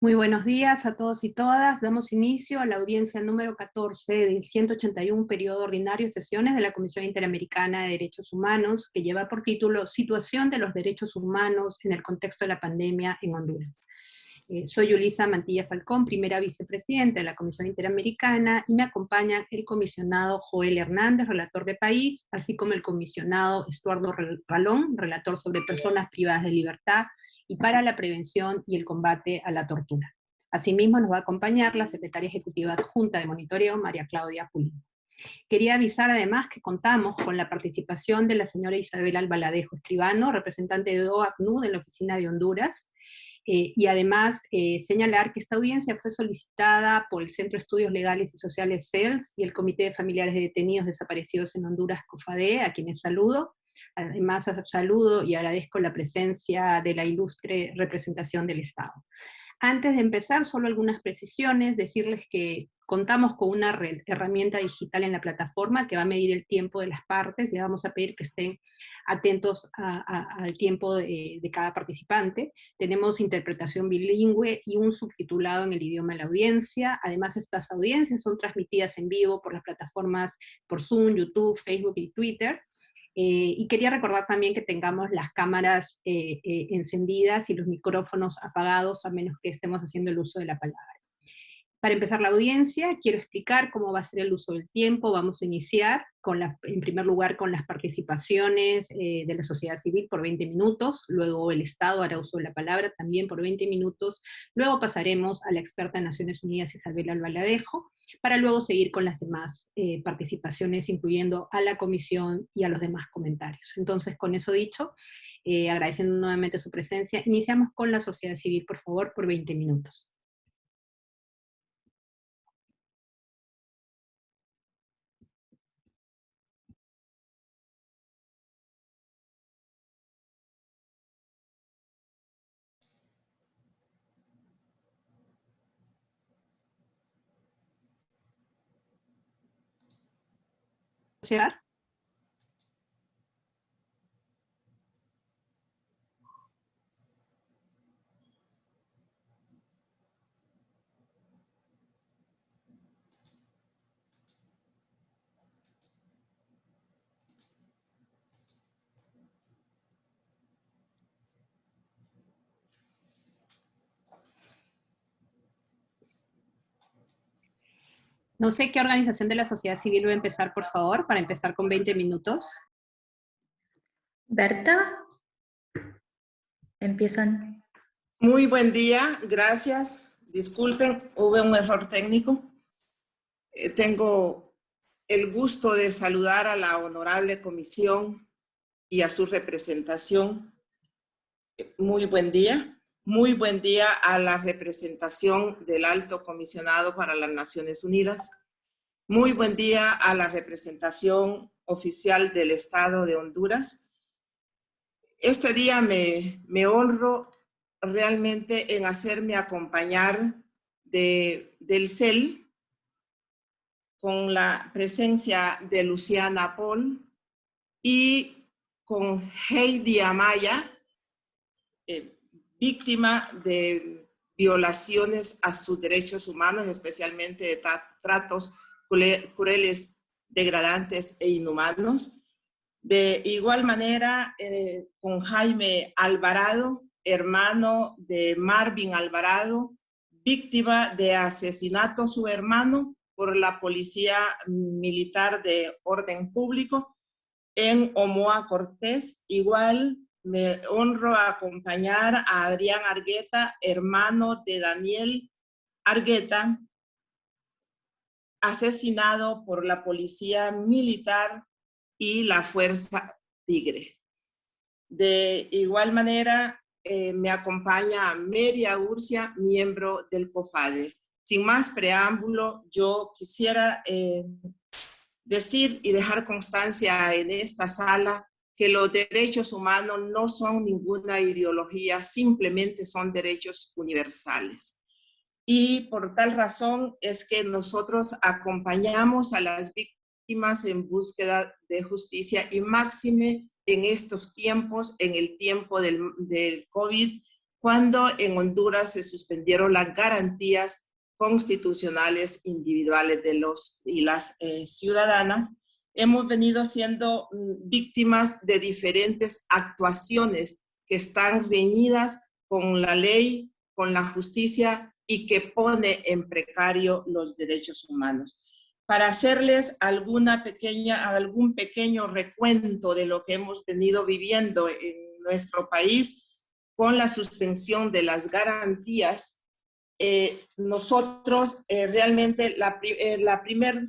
Muy buenos días a todos y todas. Damos inicio a la audiencia número 14 del 181 periodo ordinario de sesiones de la Comisión Interamericana de Derechos Humanos, que lleva por título Situación de los Derechos Humanos en el contexto de la pandemia en Honduras. Eh, soy Ulisa Mantilla Falcón, primera vicepresidenta de la Comisión Interamericana, y me acompañan el comisionado Joel Hernández, relator de país, así como el comisionado Estuardo Ralón, relator sobre personas privadas de libertad, y para la prevención y el combate a la tortura. Asimismo, nos va a acompañar la secretaria ejecutiva adjunta de monitoreo, María Claudia Pulín. Quería avisar además que contamos con la participación de la señora Isabel Albaladejo Escribano, representante de OACNUD en la oficina de Honduras, eh, y además eh, señalar que esta audiencia fue solicitada por el Centro de Estudios Legales y Sociales CELS y el Comité de Familiares de Detenidos Desaparecidos en Honduras, COFADE, a quienes saludo, Además, saludo y agradezco la presencia de la ilustre representación del Estado. Antes de empezar, solo algunas precisiones, decirles que contamos con una herramienta digital en la plataforma que va a medir el tiempo de las partes, y vamos a pedir que estén atentos al tiempo de, de, cada participante. Tenemos interpretación bilingüe y un subtitulado en el idioma de la audiencia. Además, estas audiencias son transmitidas en vivo por las plataformas por Zoom, YouTube, Facebook y Twitter, eh, y quería recordar también que tengamos las cámaras eh, eh, encendidas y los micrófonos apagados, a menos que estemos haciendo el uso de la palabra. Para empezar la audiencia, quiero explicar cómo va a ser el uso del tiempo. Vamos a iniciar, con la, en primer lugar, con las participaciones de la sociedad civil por 20 minutos, luego el Estado hará uso de la palabra también por 20 minutos, luego pasaremos a la experta de Naciones Unidas Isabel Albaladejo, para luego seguir con las demás eh, participaciones, incluyendo a la comisión y a los demás comentarios. Entonces, con eso dicho, eh, agradeciendo nuevamente su presencia, iniciamos con la sociedad civil, por favor, por 20 minutos. Yeah. No sé qué organización de la sociedad civil va a empezar, por favor, para empezar con 20 minutos. Berta, empiezan. Muy buen día, gracias. Disculpen, hubo un error técnico. Eh, tengo el gusto de saludar a la honorable comisión y a su representación. Muy buen día. Muy buen día a la representación del Alto Comisionado para las Naciones Unidas. Muy buen día a la representación oficial del Estado de Honduras. Este día me, honro realmente en hacerme acompañar de, del CEL con la presencia de Luciana Paul y con Heidi Amaya, eh, víctima de violaciones a sus derechos humanos, especialmente de tratos crueles, degradantes e inhumanos. De igual manera, eh, con Jaime Alvarado, hermano de Marvin Alvarado, víctima de asesinato su hermano por la Policía Militar de Orden Público en Omoa Cortés, igual me honro acompañar a Adrián Argueta, hermano de Daniel Argueta, asesinado por la policía militar y la Fuerza Tigre. De igual manera, eh, me acompaña Meria Urcia, miembro del COFADE. Sin más preámbulo, yo quisiera eh, decir y dejar constancia en esta sala que los derechos humanos no son ninguna ideología, simplemente son derechos universales. Y por tal razón es que nosotros acompañamos a las víctimas en búsqueda de justicia y máxime en estos tiempos, en el tiempo del, COVID, cuando en Honduras se suspendieron las garantías constitucionales individuales de los y las eh, ciudadanas, hemos venido siendo mm, víctimas de diferentes actuaciones que están reñidas con la ley, con la justicia y que pone en precario los derechos humanos. Para hacerles alguna pequeña, algún pequeño recuento de lo que hemos venido viviendo en nuestro país con la suspensión de las garantías, eh, nosotros eh, realmente la, eh, la primera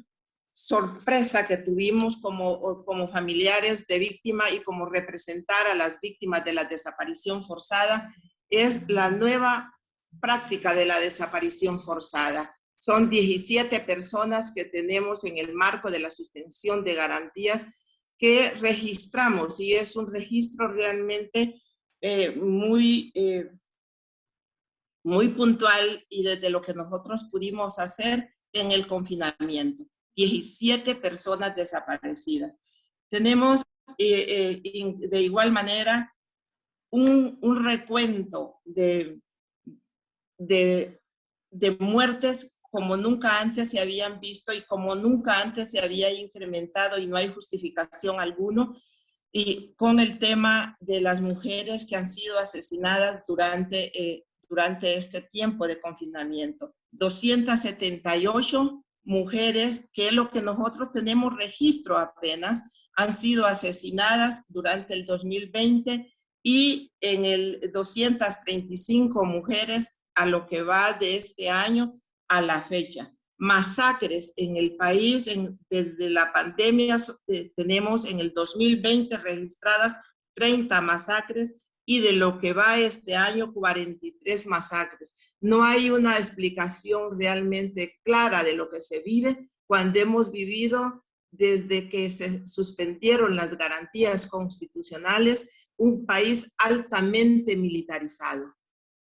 sorpresa que tuvimos como, como familiares de víctima y como representar a las víctimas de la desaparición forzada es la nueva práctica de la desaparición forzada. Son 17 personas que tenemos en el marco de la suspensión de garantías que registramos y es un registro realmente eh, muy, eh, muy puntual y desde lo que nosotros pudimos hacer en el confinamiento. 17 personas desaparecidas. Tenemos eh, de igual manera un, recuento de, de, de muertes como nunca antes se habían visto y como nunca antes se había incrementado y no hay justificación alguno, y con el tema de las mujeres que han sido asesinadas durante, eh, durante este tiempo de confinamiento. 278 mujeres, que lo que nosotros tenemos registro apenas, han sido asesinadas durante el 2020 y en el 235 mujeres a lo que va de este año a la fecha. Masacres en el país, desde la pandemia eh, tenemos en el 2020 registradas 30 masacres y de lo que va este año 43 masacres. No hay una explicación realmente clara de lo que se vive cuando hemos vivido desde que se suspendieron las garantías constitucionales un país altamente militarizado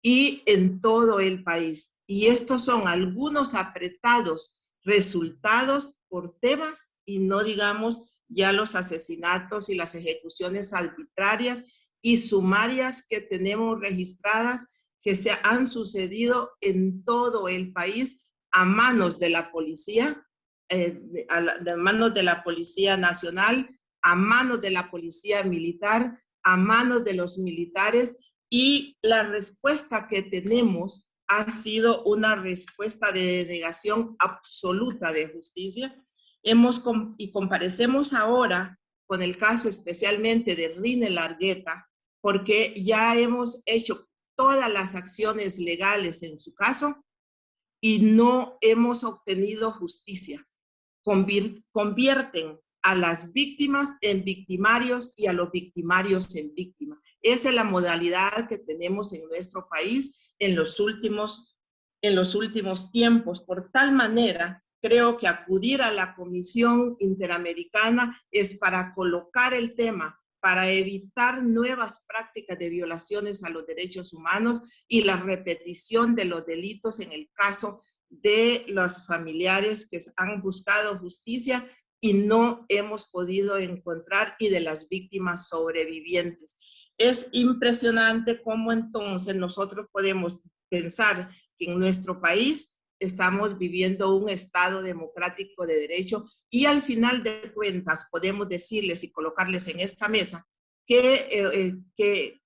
y en todo el país. Y estos son algunos apretados resultados por temas y no digamos ya los asesinatos y las ejecuciones arbitrarias y sumarias que tenemos registradas que se han sucedido en todo el país a manos de la policía, eh, a, a manos de la Policía Nacional, a manos de la Policía Militar, a manos de los militares y la respuesta que tenemos ha sido una respuesta de negación absoluta de justicia. Hemos y comparecemos ahora con el caso especialmente de Rine Largueta, porque ya hemos hecho todas las acciones legales en su caso y no hemos obtenido justicia. Convierten a las víctimas en victimarios y a los victimarios en víctimas. Esa es la modalidad que tenemos en nuestro país en los últimos, en los últimos tiempos. Por tal manera, creo que acudir a la Comisión Interamericana es para colocar el tema, para evitar nuevas prácticas de violaciones a los derechos humanos y la repetición de los delitos en el caso de los familiares que han buscado justicia y no hemos podido encontrar y de las víctimas sobrevivientes. Es impresionante cómo entonces nosotros podemos pensar que en nuestro país estamos viviendo un Estado democrático de derecho y al final de cuentas podemos decirles y colocarles en esta mesa que, eh, eh, que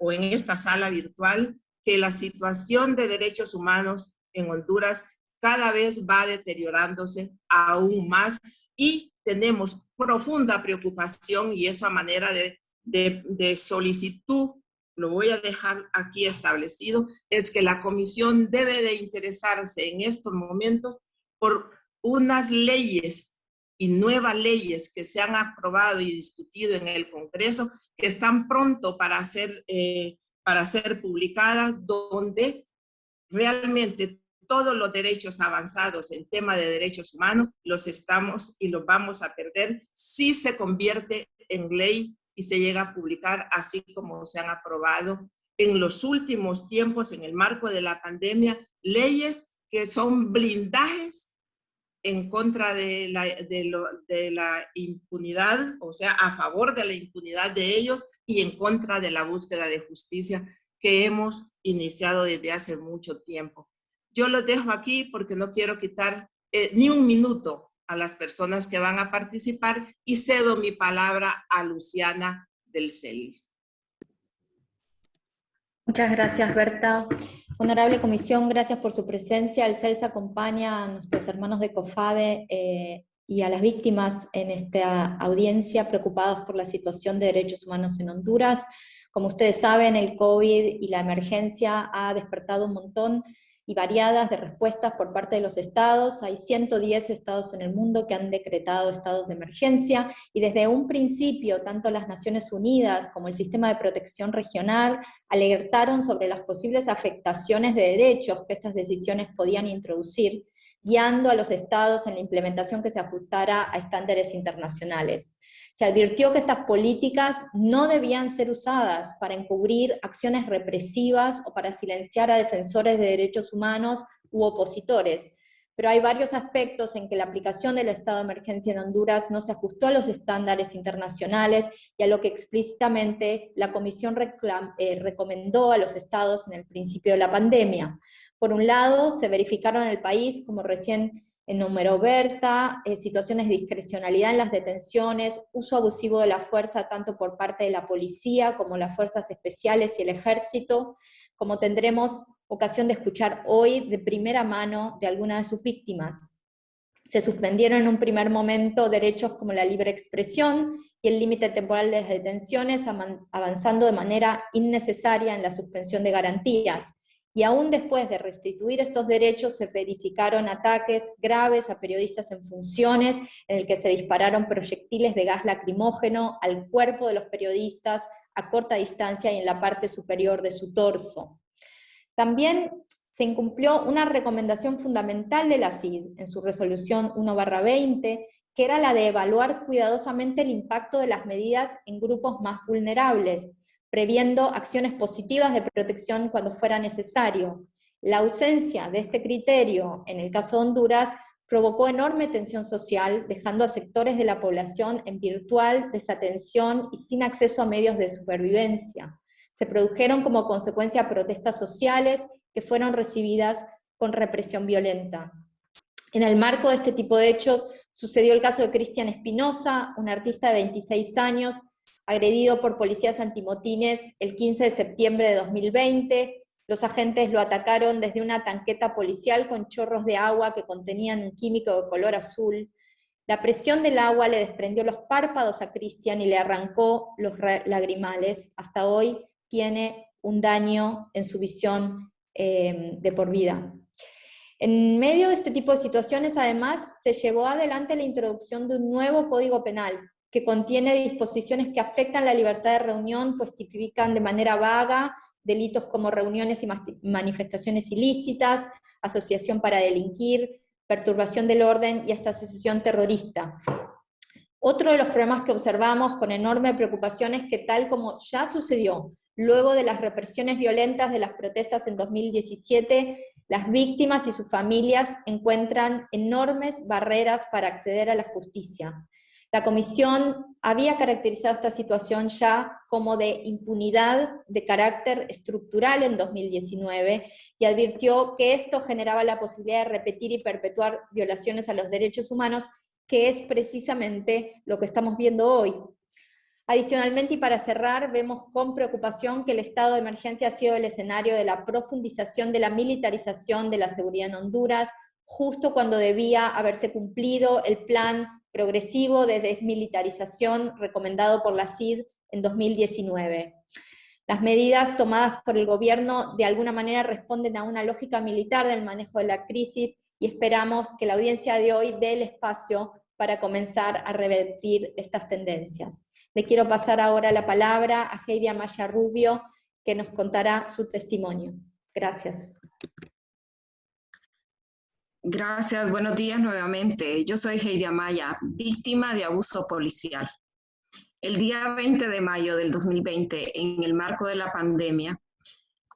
o en esta sala virtual que la situación de derechos humanos en Honduras cada vez va deteriorándose aún más y tenemos profunda preocupación y eso a manera de, de, solicitud, lo voy a dejar aquí establecido, es que la comisión debe de interesarse en estos momentos por unas leyes y nuevas leyes que se han aprobado y discutido en el Congreso, que están pronto para ser, eh, para ser publicadas, donde realmente todos los derechos avanzados en tema de derechos humanos los estamos y los vamos a perder si se convierte en ley y se llega a publicar así como se han aprobado en los últimos tiempos en el marco de la pandemia, leyes que son blindajes en contra de la, impunidad, o sea, a favor de la impunidad de ellos y en contra de la búsqueda de justicia que hemos iniciado desde hace mucho tiempo. Yo los dejo aquí porque no quiero quitar eh, ni un minuto a las personas que van a participar y cedo mi palabra a Luciana del CEL. Muchas gracias, Berta. Honorable Comisión, gracias por su presencia. El CELS acompaña a nuestros hermanos de COFADE eh, y a las víctimas en esta audiencia preocupados por la situación de derechos humanos en Honduras. Como ustedes saben, el COVID y la emergencia ha despertado un montón y variadas de respuestas por parte de los estados. Hay 110 estados en el mundo que han decretado estados de emergencia y desde un principio tanto las Naciones Unidas como el Sistema de Protección Regional alertaron sobre las posibles afectaciones de derechos que estas decisiones podían introducir guiando a los estados en la implementación que se ajustara a estándares internacionales. Se advirtió que estas políticas no debían ser usadas para encubrir acciones represivas o para silenciar a defensores de derechos humanos u opositores, pero hay varios aspectos en que la aplicación del estado de emergencia en Honduras no se ajustó a los estándares internacionales y a lo que explícitamente la Comisión eh, recomendó a los estados en el principio de la pandemia. Por un lado, se verificaron en el país, como recién enumeró Berta, eh, situaciones de discrecionalidad en las detenciones, uso abusivo de la fuerza tanto por parte de la policía como las fuerzas especiales y el ejército, como tendremos ocasión de escuchar hoy de primera mano de algunas de sus víctimas. Se suspendieron en un primer momento derechos como la libre expresión y el límite temporal de las detenciones, avanzando de manera innecesaria en la suspensión de garantías y aún después de restituir estos derechos se verificaron ataques graves a periodistas en funciones, en el que se dispararon proyectiles de gas lacrimógeno al cuerpo de los periodistas a corta distancia y en la parte superior de su torso. También se incumplió una recomendación fundamental de la CID en su resolución 1-20, que era la de evaluar cuidadosamente el impacto de las medidas en grupos más vulnerables, previendo acciones positivas de protección cuando fuera necesario. La ausencia de este criterio en el caso de Honduras provocó enorme tensión social, dejando a sectores de la población en virtual desatención y sin acceso a medios de supervivencia. Se produjeron como consecuencia protestas sociales que fueron recibidas con represión violenta. En el marco de este tipo de hechos sucedió el caso de Cristian Espinosa, un artista de 26 años, agredido por policías antimotines el 15 de septiembre de 2020. Los agentes lo atacaron desde una tanqueta policial con chorros de agua que contenían un químico de color azul. La presión del agua le desprendió los párpados a Cristian y le arrancó los lagrimales. Hasta hoy tiene un daño en su visión eh, de por vida. En medio de este tipo de situaciones, además, se llevó adelante la introducción de un nuevo código penal, que contiene disposiciones que afectan la libertad de reunión, pues tipifican de manera vaga delitos como reuniones y manifestaciones ilícitas, asociación para delinquir, perturbación del orden y hasta asociación terrorista. Otro de los problemas que observamos con enorme preocupación es que tal como ya sucedió luego de las represiones violentas de las protestas en 2017, las víctimas y sus familias encuentran enormes barreras para acceder a la justicia. La Comisión había caracterizado esta situación ya como de impunidad de carácter estructural en 2019 y advirtió que esto generaba la posibilidad de repetir y perpetuar violaciones a los derechos humanos, que es precisamente lo que estamos viendo hoy. Adicionalmente, y para cerrar, vemos con preocupación que el estado de emergencia ha sido el escenario de la profundización de la militarización de la seguridad en Honduras, justo cuando debía haberse cumplido el plan progresivo de desmilitarización recomendado por la CID en 2019. Las medidas tomadas por el gobierno de alguna manera responden a una lógica militar del manejo de la crisis y esperamos que la audiencia de hoy dé el espacio para comenzar a revertir estas tendencias. Le quiero pasar ahora la palabra a Heidi Amaya Rubio, que nos contará su testimonio. Gracias. Gracias, buenos días nuevamente. Yo soy Heidi Amaya, víctima de abuso policial. El día 20 de mayo del 2020, en el marco de la pandemia,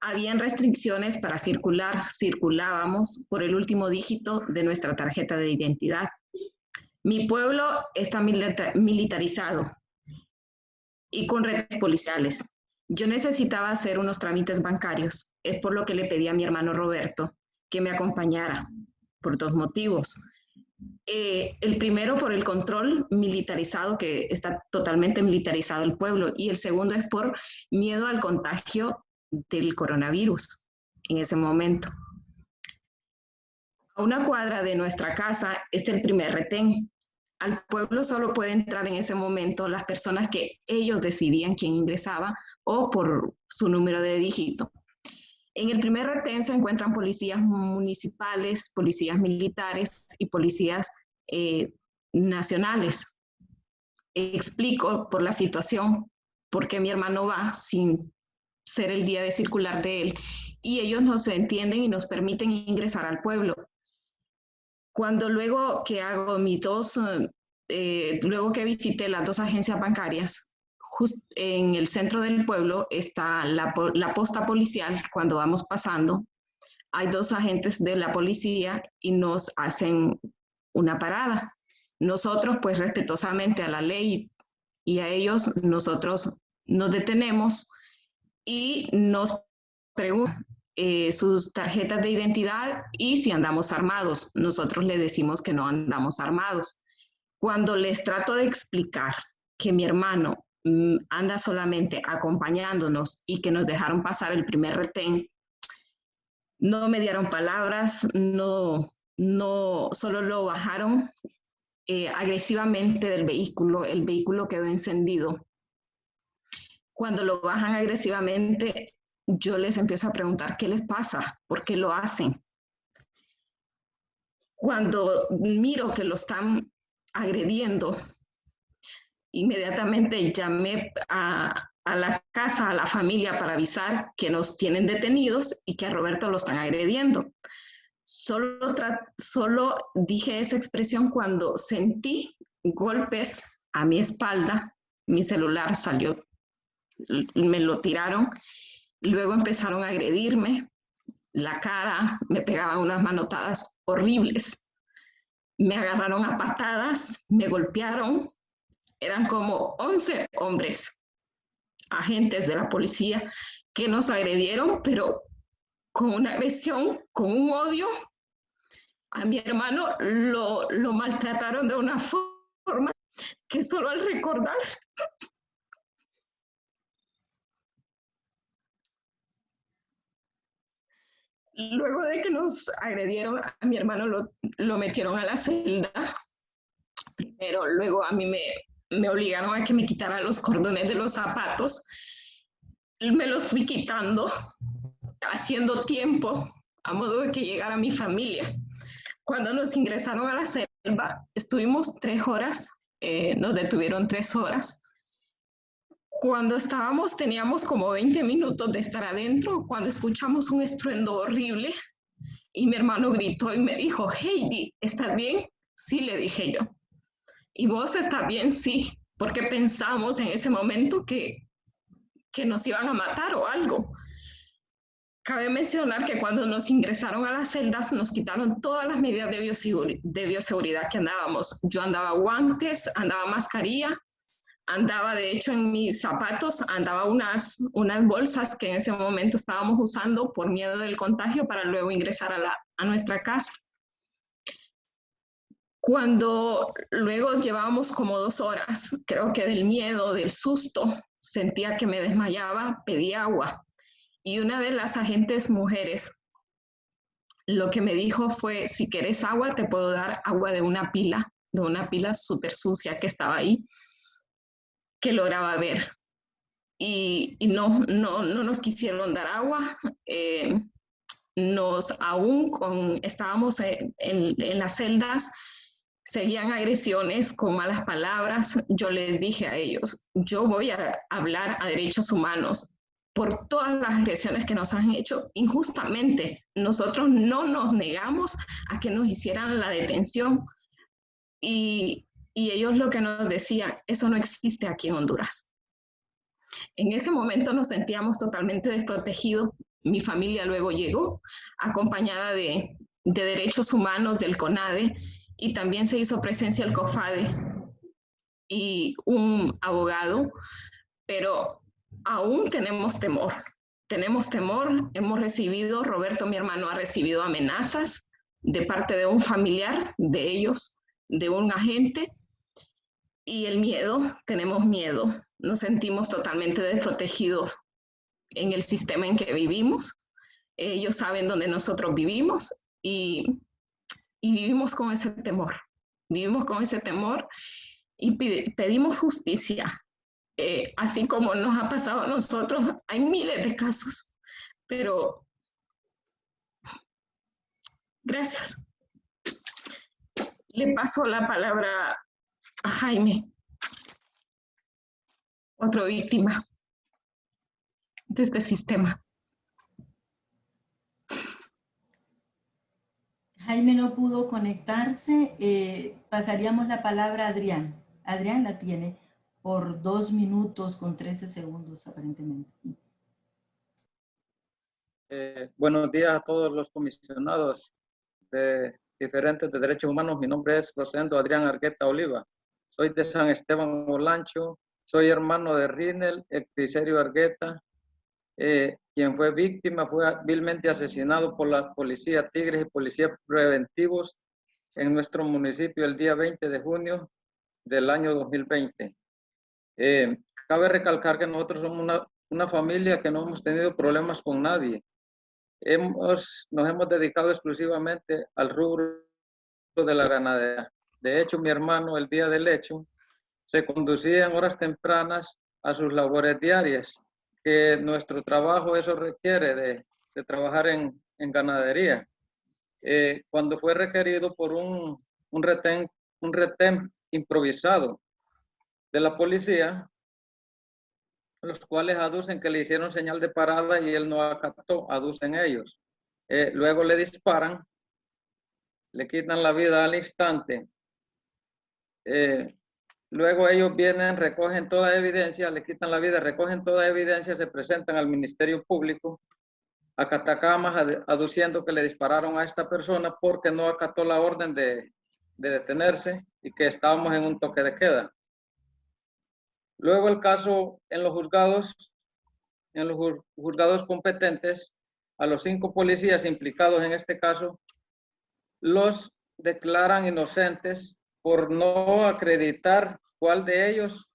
habían restricciones para circular, circulábamos por el último dígito de nuestra tarjeta de identidad. Mi pueblo está militarizado y con redes policiales. Yo necesitaba hacer unos trámites bancarios, es por lo que le pedí a mi hermano Roberto que me acompañara, por dos motivos. Eh, el primero por el control militarizado, que está totalmente militarizado el pueblo, y el segundo es por miedo al contagio del coronavirus en ese momento. A una cuadra de nuestra casa está el primer retén. Al pueblo solo puede entrar en ese momento las personas que ellos decidían quién ingresaba o por su número de dígito. En el primer retén se encuentran policías municipales, policías militares y policías eh, nacionales. Explico por la situación por qué mi hermano va sin ser el día de circular de él y ellos nos entienden y nos permiten ingresar al pueblo. Cuando luego que hago mis dos, eh, luego que visité las dos agencias bancarias, en el centro del pueblo está la, posta policial cuando vamos pasando. Hay dos agentes de la policía y nos hacen una parada. Nosotros, pues respetuosamente a la ley y a ellos, nosotros nos detenemos y nos preguntan eh, sus tarjetas de identidad y si andamos armados. Nosotros le decimos que no andamos armados. Cuando les trato de explicar que mi hermano anda solamente acompañándonos y que nos dejaron pasar el primer retén, no me dieron palabras, no, no, solo lo bajaron eh, agresivamente del vehículo, el vehículo quedó encendido. Cuando lo bajan agresivamente, yo les empiezo a preguntar qué les pasa, por qué lo hacen. Cuando miro que lo están agrediendo, inmediatamente llamé a, la casa, a la familia para avisar que nos tienen detenidos y que a Roberto lo están agrediendo. Solo, solo dije esa expresión cuando sentí golpes a mi espalda, mi celular salió, me lo tiraron, luego empezaron a agredirme, la cara, me pegaban unas manotadas horribles, me agarraron a patadas, me golpearon, eran como 11 hombres, agentes de la policía, que nos agredieron, pero con una agresión, con un odio. A mi hermano lo, lo maltrataron de una forma que solo al recordar Luego de que nos agredieron, a mi hermano lo, lo, metieron a la celda. Primero, luego a mí me, me obligaron a que me quitara los cordones de los zapatos. Me los fui quitando, haciendo tiempo, a modo de que llegara mi familia. Cuando nos ingresaron a la selva, estuvimos tres horas, eh, nos detuvieron tres horas. Cuando estábamos, teníamos como 20 minutos de estar adentro, cuando escuchamos un estruendo horrible y mi hermano gritó y me dijo, Heidi, ¿estás bien? Sí, le dije yo. ¿Y vos está bien? Sí, porque pensamos en ese momento que, que nos iban a matar o algo. Cabe mencionar que cuando nos ingresaron a las celdas nos quitaron todas las medidas de, bioseguridad, de bioseguridad que andábamos. Yo andaba guantes, andaba mascarilla, andaba de hecho en mis zapatos, andaba unas, unas bolsas que en ese momento estábamos usando por miedo del contagio para luego ingresar a, la, a nuestra casa. Cuando luego llevábamos como dos horas, creo que del miedo, del susto, sentía que me desmayaba, pedí agua. Y una de las agentes mujeres lo que me dijo fue, si quieres agua, te puedo dar agua de una pila, de una pila súper sucia que estaba ahí, que lograba ver. Y, no, no, no nos quisieron dar agua. Eh, nos aún con, estábamos en, en las celdas, seguían agresiones con malas palabras, yo les dije a ellos, yo voy a hablar a derechos humanos por todas las agresiones que nos han hecho injustamente. Nosotros no nos negamos a que nos hicieran la detención y, y ellos lo que nos decían, eso no existe aquí en Honduras. En ese momento nos sentíamos totalmente desprotegidos. Mi familia luego llegó acompañada de, de derechos humanos del CONADE y también se hizo presencia el COFADE y un abogado, pero aún tenemos temor. Tenemos temor, hemos recibido, Roberto, mi hermano, ha recibido amenazas de parte de un familiar de ellos, de un agente, y el miedo, tenemos miedo, nos sentimos totalmente desprotegidos en el sistema en que vivimos. Ellos saben dónde nosotros vivimos y, y vivimos con ese temor. Vivimos con ese temor y pedimos justicia. Eh, así como nos ha pasado a nosotros, hay miles de casos, pero gracias. Le paso la palabra a Jaime, otra víctima de este sistema. Jaime no pudo conectarse, eh, pasaríamos la palabra a Adrián. Adrián la tiene por dos minutos con 13 segundos aparentemente. Eh, buenos días a todos los comisionados de diferentes de derechos humanos. Mi nombre es Rosendo Adrián Argueta Oliva. Soy de San Esteban Olancho. Soy hermano de Rinel, Ecticerio Argueta, eh, quien fue víctima, fue vilmente asesinado por la policía Tigres y policías preventivos en nuestro municipio el día 20 de junio del año 2020. Eh, cabe recalcar que nosotros somos una, una, familia que no hemos tenido problemas con nadie. Hemos, nos hemos dedicado exclusivamente al rubro de la ganadería. De hecho, mi hermano el día del hecho se conducía en horas tempranas a sus labores diarias, que nuestro trabajo eso requiere de, trabajar en, en ganadería. Eh, cuando fue requerido por un, un, retén, un retén improvisado de la policía, los cuales aducen que le hicieron señal de parada y él no acató, aducen ellos. Eh, luego le disparan, le quitan la vida al instante. Eh, luego ellos vienen, recogen toda evidencia, le quitan la vida, recogen toda evidencia, se presentan al Ministerio Público a Catacamas aduciendo que le dispararon a esta persona porque no acató la orden de, de detenerse y que estábamos en un toque de queda. Luego el caso en los juzgados, en los juzgados competentes, a los cinco policías implicados en este caso, los declaran inocentes por no acreditar cuál de ellos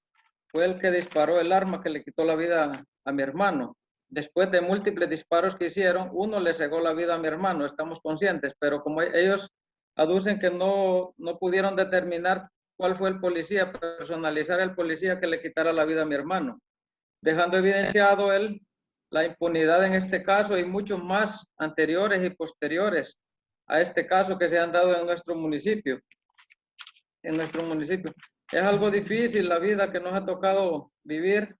fue el que disparó el arma que le quitó la vida a mi hermano. Después de múltiples disparos que hicieron, uno le cegó la vida a mi hermano, estamos conscientes, pero como ellos aducen que no, no pudieron determinar cuál fue el policía, personalizar el policía que le quitara la vida a mi hermano, dejando evidenciado él la impunidad en este caso y muchos más anteriores y posteriores a este caso que se han dado en nuestro municipio. En nuestro municipio. Es algo difícil la vida que nos ha tocado vivir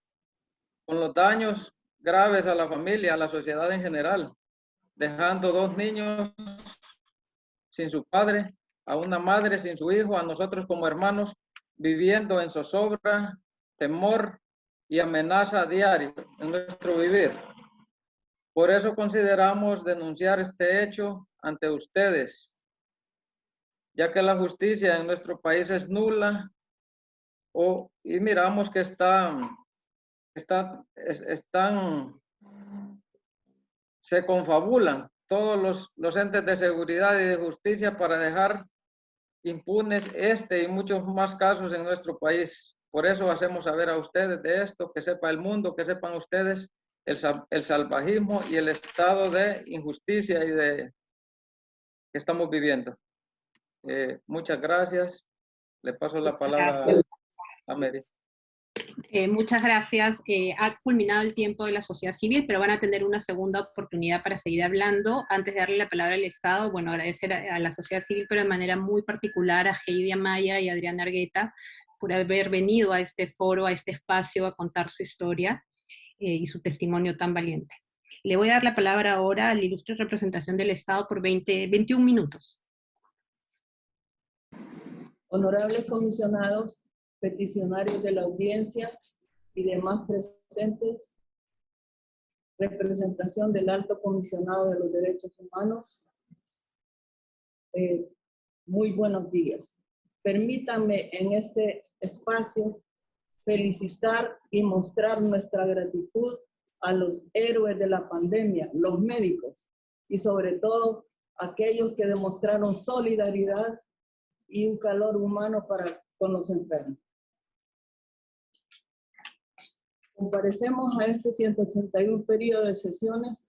con los daños graves a la familia, a la sociedad en general, dejando dos niños sin su padre, a una madre sin su hijo, a nosotros como hermanos, viviendo en zozobra, temor y amenaza diario en nuestro vivir. Por eso consideramos denunciar este hecho ante ustedes, ya que la justicia en nuestro país es nula y miramos que está, está, están, se confabulan todos los, los entes de seguridad y de justicia para dejar impunes este y muchos más casos en nuestro país. Por eso hacemos saber a ustedes de esto, que sepa el mundo, que sepan ustedes el, el salvajismo y el estado de injusticia y de que estamos viviendo. Eh, muchas gracias. Le paso la palabra a Mary. Eh, muchas gracias. Eh, ha culminado el tiempo de la sociedad civil, pero van a tener una segunda oportunidad para seguir hablando. Antes de darle la palabra al Estado, bueno, agradecer a, la sociedad civil, pero de manera muy particular a Heidi Amaya y Adrián Argueta por haber venido a este foro, a este espacio, a contar su historia eh, y su testimonio tan valiente. Le voy a dar la palabra ahora a la ilustre representación del Estado por 20, 21 minutos. Honorables comisionados, peticionarios de la audiencia y demás presentes, representación del Alto Comisionado de los Derechos Humanos, eh, muy buenos días. Permítanme en este espacio felicitar y mostrar nuestra gratitud a los héroes de la pandemia, los médicos, y sobre todo aquellos que demostraron solidaridad y un calor humano para con los enfermos. Comparecemos a este 181 periodo de sesiones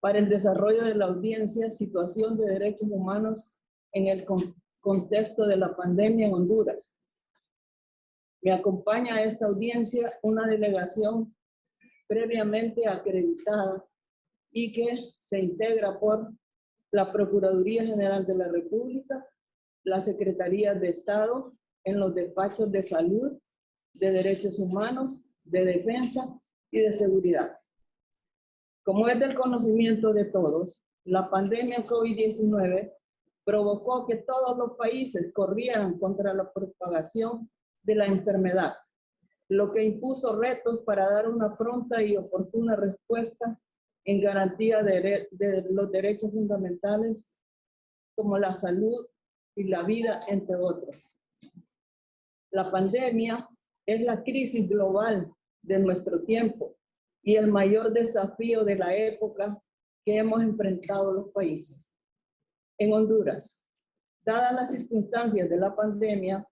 para el desarrollo de la audiencia Situación de Derechos Humanos en el contexto de la pandemia en Honduras. Me acompaña a esta audiencia una delegación previamente acreditada y que se integra por la Procuraduría General de la República, la Secretaría de Estado en los despachos de salud, de derechos humanos, de defensa y de seguridad. Como es del conocimiento de todos, la pandemia COVID-19 provocó que todos los países corrieran contra la propagación de la enfermedad, lo que impuso retos para dar una pronta y oportuna respuesta en garantía de, de los derechos fundamentales como la salud y la vida, entre otros. La pandemia es la crisis global de nuestro tiempo y el mayor desafío de la época que hemos enfrentado los países. En Honduras, dadas las circunstancias de la pandemia,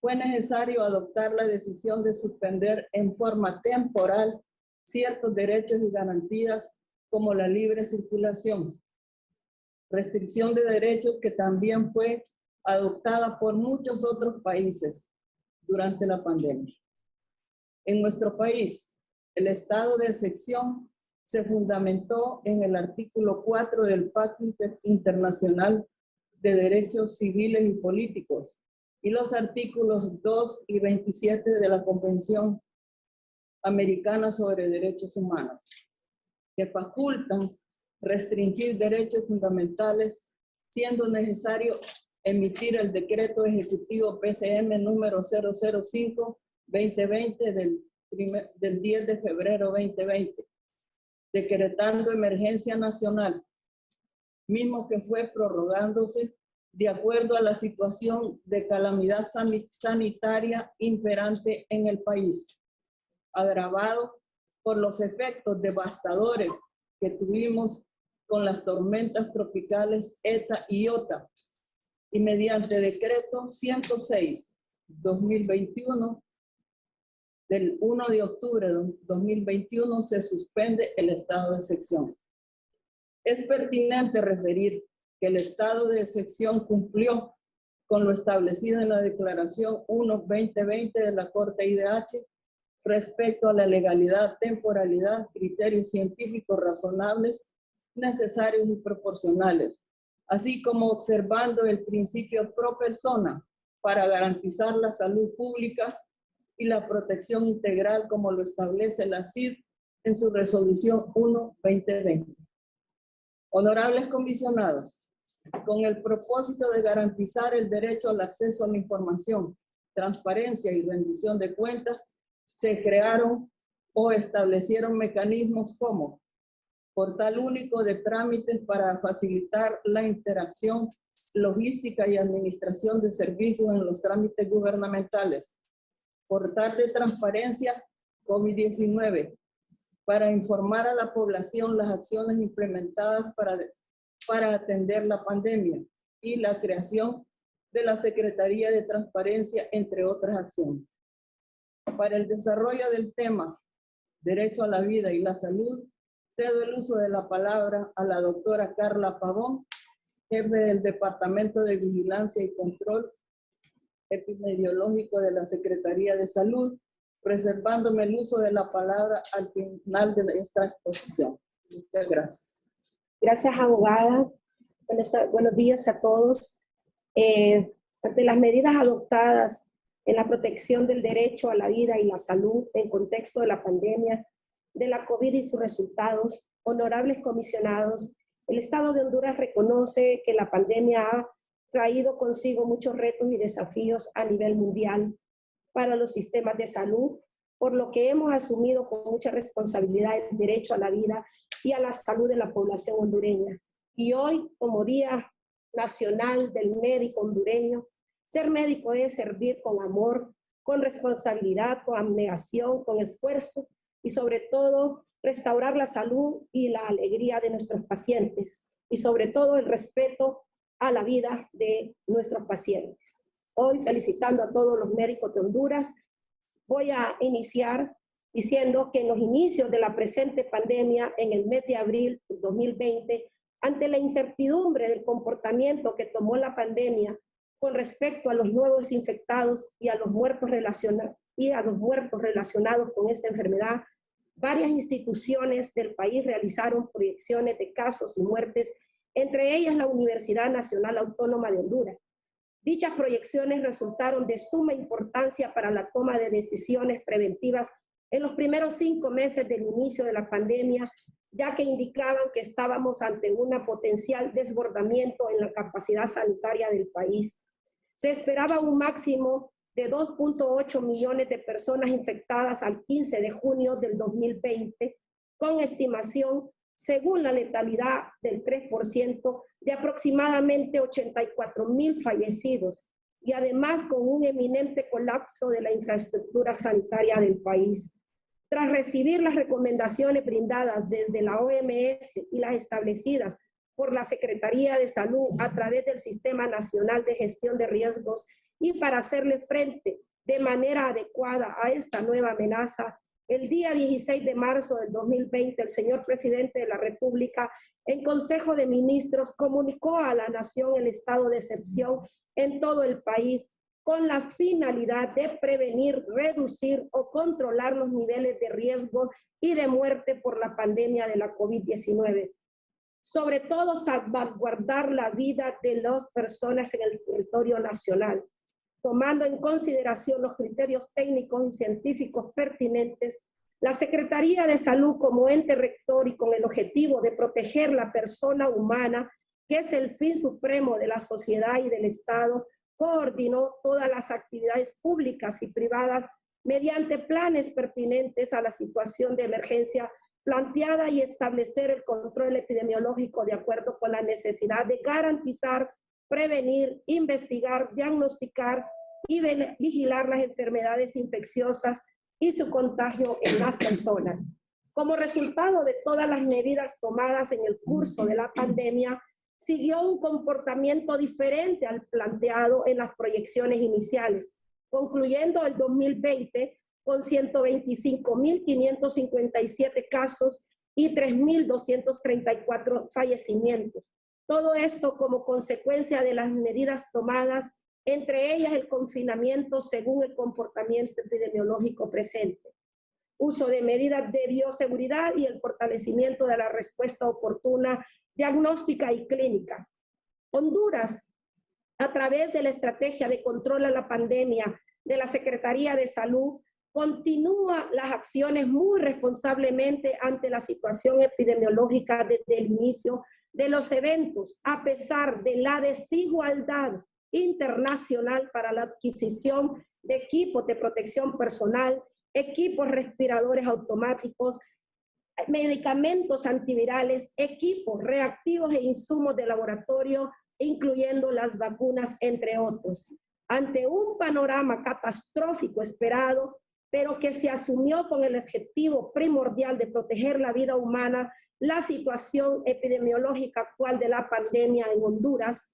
fue necesario adoptar la decisión de suspender en forma temporal ciertos derechos y garantías como la libre circulación, restricción de derechos que también fue adoptada por muchos otros países durante la pandemia. En nuestro país, el estado de excepción se fundamentó en el artículo 4 del Pacto Internacional de Derechos Civiles y Políticos y los artículos 2 y 27 de la Convención Americana sobre Derechos Humanos, que facultan restringir derechos fundamentales siendo necesario emitir el decreto ejecutivo PCM número 005-2020 del, del 10 de febrero 2020, decretando emergencia nacional, mismo que fue prorrogándose de acuerdo a la situación de calamidad sanitaria imperante en el país, agravado por los efectos devastadores que tuvimos con las tormentas tropicales ETA y OTA, y mediante decreto 106-2021 del 1 de octubre de 2021 se suspende el estado de sección. Es pertinente referir que el estado de excepción cumplió con lo establecido en la Declaración 1-2020 de la Corte IDH respecto a la legalidad, temporalidad, criterios científicos razonables, necesarios y proporcionales, así como observando el principio pro persona para garantizar la salud pública y la protección integral como lo establece la CID en su resolución 1-2020. Honorables comisionados, con el propósito de garantizar el derecho al acceso a la información, transparencia y rendición de cuentas, se crearon o establecieron mecanismos como portal único de trámites para facilitar la interacción, logística y administración de servicios en los trámites gubernamentales, portal de transparencia COVID-19, para informar a la población las acciones implementadas para para atender la pandemia y la creación de la Secretaría de Transparencia, entre otras acciones. Para el desarrollo del tema Derecho a la Vida y la Salud, cedo el uso de la palabra a la doctora Carla Pavón, jefe del Departamento de Vigilancia y Control Epidemiológico de la Secretaría de Salud, preservándome el uso de la palabra al final de esta exposición. Muchas gracias. Gracias, abogada. Buenos, días a todos. Eh, ante las medidas adoptadas en la protección del derecho a la vida y la salud en contexto de la pandemia de la COVID y sus resultados, honorables comisionados, el Estado de Honduras reconoce que la pandemia ha traído consigo muchos retos y desafíos a nivel mundial para los sistemas de salud por lo que hemos asumido con mucha responsabilidad el derecho a la vida y a la salud de la población hondureña. Y hoy, como Día Nacional del Médico Hondureño, ser médico es servir con amor con responsabilidad, con abnegación, con esfuerzo y sobre todo restaurar la salud y la alegría de nuestros pacientes y sobre todo el respeto a la vida de nuestros pacientes. Hoy, felicitando a todos los médicos de Honduras, voy a iniciar diciendo que en los inicios de la presente pandemia, en el mes de abril de 2020, ante la incertidumbre del comportamiento que tomó la pandemia con respecto a los nuevos infectados y a los muertos relacionados, a los muertos relacionados con esta enfermedad, varias instituciones del país realizaron proyecciones de casos y muertes, entre ellas la Universidad Nacional Autónoma de Honduras. Dichas proyecciones resultaron de suma importancia para la toma de decisiones preventivas en los primeros cinco meses del inicio de la pandemia, ya que indicaban que estábamos ante un potencial desbordamiento en la capacidad sanitaria del país. Se esperaba un máximo de 2.8 millones de personas infectadas al 15 de junio del 2020, con estimación, según la letalidad del 3%, de aproximadamente 84 mil fallecidos, y además con un eminente colapso de la infraestructura sanitaria del país. Tras recibir las recomendaciones brindadas desde la OMS y las establecidas por la Secretaría de Salud a través del Sistema Nacional de Gestión de Riesgos y para hacerle frente de manera adecuada a esta nueva amenaza, el día 16 de marzo del 2020, el señor presidente de la República, en Consejo de Ministros, comunicó a la nación el estado de excepción en todo el país con la finalidad de prevenir, reducir o controlar los niveles de riesgo y de muerte por la pandemia de la COVID-19. Sobre todo, salvaguardar la vida de las personas en el territorio nacional tomando en consideración los criterios técnicos y científicos pertinentes, la Secretaría de Salud como ente rector y con el objetivo de proteger la persona humana, que es el fin supremo de la sociedad y del Estado, coordinó todas las actividades públicas y privadas mediante planes pertinentes a la situación de emergencia planteada y establecer el control epidemiológico de acuerdo con la necesidad de garantizar prevenir, investigar, diagnosticar y vigilar las enfermedades infecciosas y su contagio en las personas. Como resultado de todas las medidas tomadas en el curso de la pandemia, siguió un comportamiento diferente al planteado en las proyecciones iniciales, concluyendo el 2020 con 125.557 casos y 3.234 fallecimientos. Todo esto como consecuencia de las medidas tomadas, entre ellas el confinamiento según el comportamiento epidemiológico presente, uso de medidas de bioseguridad y el fortalecimiento de la respuesta oportuna, diagnóstica y clínica. Honduras, a través de la estrategia de control a la pandemia de la Secretaría de Salud, continúa las acciones muy responsablemente ante la situación epidemiológica desde el inicio de los eventos, a pesar de la desigualdad internacional para la adquisición de equipos de protección personal, equipos respiradores automáticos, medicamentos antivirales, equipos reactivos e insumos de laboratorio, incluyendo las vacunas, entre otros. Ante un panorama catastrófico esperado, pero que se asumió con el objetivo primordial de proteger la vida humana la situación epidemiológica actual de la pandemia en Honduras,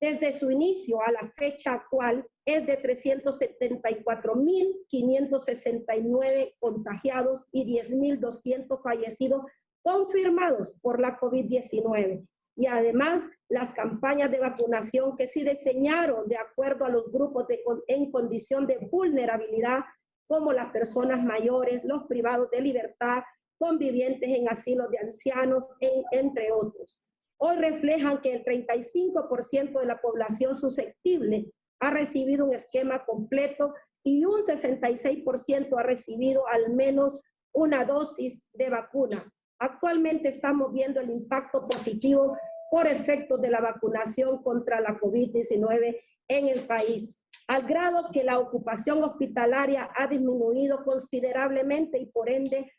desde su inicio a la fecha actual, es de 374.569 contagiados y 10.200 fallecidos confirmados por la COVID-19. Y además, las campañas de vacunación que se diseñaron de acuerdo a los grupos de, en condición de vulnerabilidad, como las personas mayores, los privados de libertad, convivientes en asilos de ancianos, entre otros. Hoy reflejan que el 35% de la población susceptible ha recibido un esquema completo y un 66% ha recibido al menos una dosis de vacuna. Actualmente estamos viendo el impacto positivo por efectos de la vacunación contra la COVID-19 en el país, al grado que la ocupación hospitalaria ha disminuido considerablemente y por ende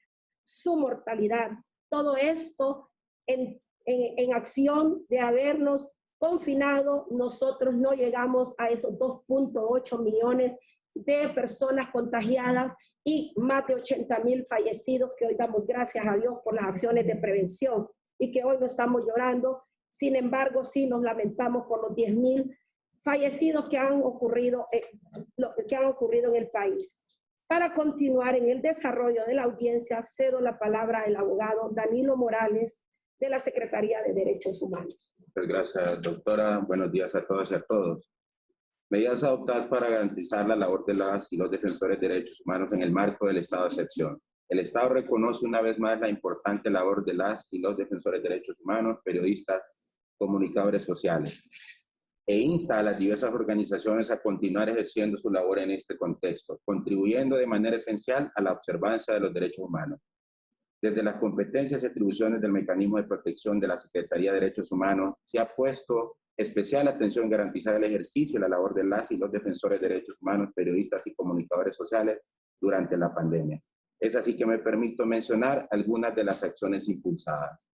su mortalidad. Todo esto en, en, acción de habernos confinado, nosotros no llegamos a esos 2.8 millones de personas contagiadas y más de 80 mil fallecidos que hoy damos gracias a Dios por las acciones de prevención y que hoy no estamos llorando. Sin embargo, sí nos lamentamos por los 10 mil fallecidos que han, ocurrido, que han ocurrido en el país. Para continuar en el desarrollo de la audiencia, cedo la palabra al abogado Danilo Morales de la Secretaría de Derechos Humanos. Muchas gracias, doctora. Buenos días a todos y a todos. Medidas adoptadas para garantizar la labor de las y los defensores de derechos humanos en el marco del estado de excepción. El Estado reconoce una vez más la importante labor de las y los defensores de derechos humanos, periodistas, comunicadores sociales, e insta a las diversas organizaciones a continuar ejerciendo su labor en este contexto, contribuyendo de manera esencial a la observancia de los derechos humanos. Desde las competencias y atribuciones del mecanismo de protección de la Secretaría de Derechos Humanos, se ha puesto especial atención en garantizar el ejercicio y la labor de las y los defensores de derechos humanos, periodistas y comunicadores sociales durante la pandemia. Es así que me permito mencionar algunas de las acciones impulsadas.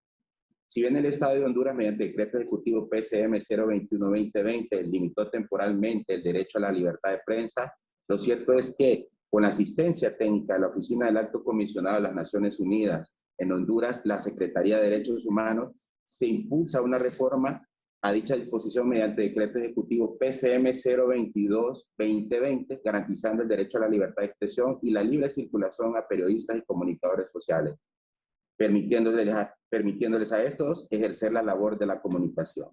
Si bien el Estado de Honduras, mediante decreto ejecutivo PCM 021-2020, limitó temporalmente el derecho a la libertad de prensa, lo cierto es que con la asistencia técnica de la Oficina del Alto Comisionado de las Naciones Unidas en Honduras, la Secretaría de Derechos Humanos, se impulsa una reforma a dicha disposición mediante decreto ejecutivo PCM 022-2020, garantizando el derecho a la libertad de expresión y la libre circulación a periodistas y comunicadores sociales, permitiéndoles permitiéndoles a estos ejercer la labor de la comunicación.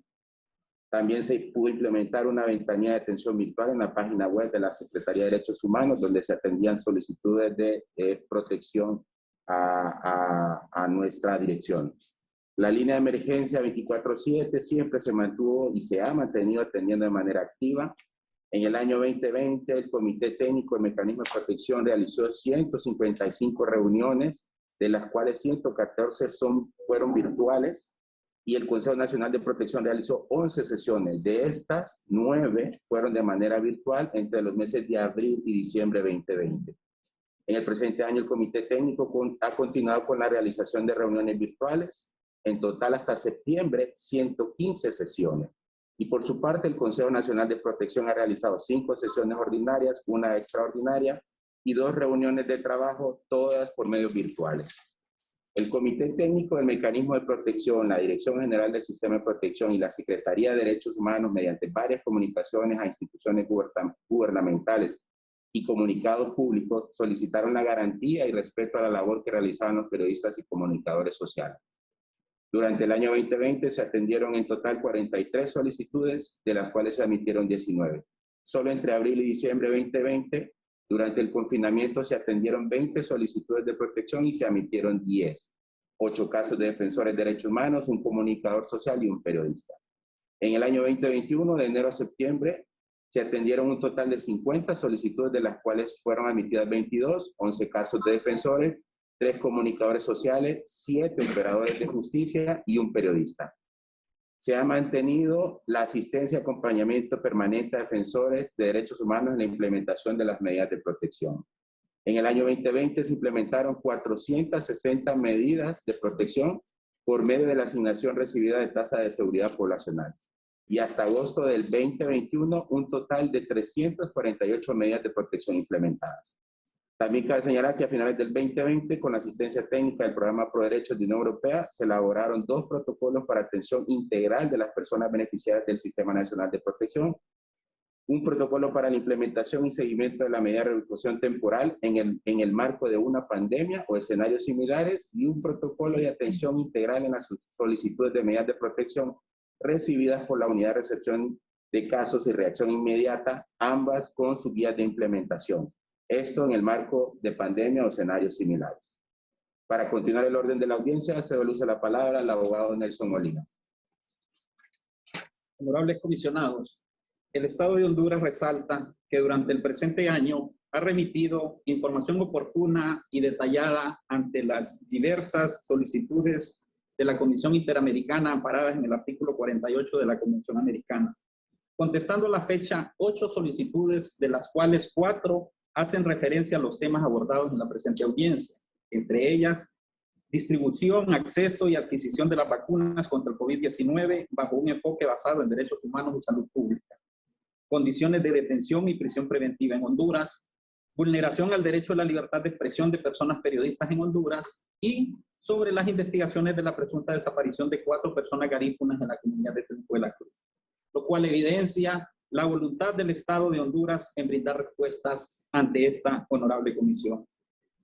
También se pudo implementar una ventanilla de atención virtual en la página web de la Secretaría de Derechos Humanos, donde se atendían solicitudes de protección a, a, a nuestra dirección. La línea de emergencia 24-7 siempre se mantuvo y se ha mantenido atendiendo de manera activa. En el año 2020, el Comité Técnico de Mecanismo de Protección realizó 155 reuniones, de las cuales 114 son, fueron virtuales, y el Consejo Nacional de Protección realizó 11 sesiones. De estas, 9 fueron de manera virtual entre los meses de abril y diciembre 2020. En el presente año, el Comité Técnico ha continuado con la realización de reuniones virtuales, en total hasta septiembre, 115 sesiones. Y por su parte, el Consejo Nacional de Protección ha realizado cinco sesiones ordinarias, una extraordinaria y dos reuniones de trabajo, todas por medios virtuales. El Comité Técnico del Mecanismo de Protección, la Dirección General del Sistema de Protección y la Secretaría de Derechos Humanos, mediante varias comunicaciones a instituciones gubernamentales y comunicados públicos, solicitaron la garantía y respeto a la labor que realizaban los periodistas y comunicadores sociales. Durante el año 2020 se atendieron en total 43 solicitudes, de las cuales se admitieron 19. Solo entre abril y diciembre 2020, durante el confinamiento se atendieron 20 solicitudes de protección y se admitieron 10. Ocho casos de defensores de derechos humanos, un comunicador social y un periodista. En el año 2021, de enero a septiembre, se atendieron un total de 50 solicitudes, de las cuales fueron admitidas 22, 11 casos de defensores, tres comunicadores sociales, siete operadores de justicia y un periodista. Se ha mantenido la asistencia y acompañamiento permanente a defensores de derechos humanos en la implementación de las medidas de protección. En el año 2020 se implementaron 460 medidas de protección por medio de la asignación recibida de tasa de seguridad poblacional. Y hasta agosto del 2021, un total de 348 medidas de protección implementadas. También cabe señalar que a finales del 2020, con asistencia técnica del Programa Pro Derechos de Unión Europea, se elaboraron dos protocolos para atención integral de las personas beneficiadas del Sistema Nacional de Protección, un protocolo para la implementación y seguimiento de la medida de reubicación temporal en el, en el marco de una pandemia o escenarios similares y un protocolo de atención integral en las solicitudes de medidas de protección recibidas por la Unidad de Recepción de Casos y Reacción Inmediata, ambas con su guía de implementación. Esto en el marco de pandemia o escenarios similares. Para continuar el orden de la audiencia, se luz la palabra al abogado Nelson Molina. Honorables comisionados, el Estado de Honduras resalta que durante el presente año ha remitido información oportuna y detallada ante las diversas solicitudes de la Comisión Interamericana amparadas en el artículo 48 de la Convención Americana, contestando a la fecha ocho solicitudes, de las cuales cuatro hacen referencia a los temas abordados en la presente audiencia, entre ellas distribución, acceso y adquisición de las vacunas contra el COVID-19 bajo un enfoque basado en derechos humanos y salud pública. condiciones de detención y prisión preventiva en Honduras, vulneración al derecho a la libertad de expresión de personas periodistas en Honduras y sobre las investigaciones de la presunta desaparición de cuatro personas garífunas en la comunidad de Tencuela Cruz, lo cual evidencia la voluntad del Estado de Honduras en brindar respuestas ante esta honorable comisión.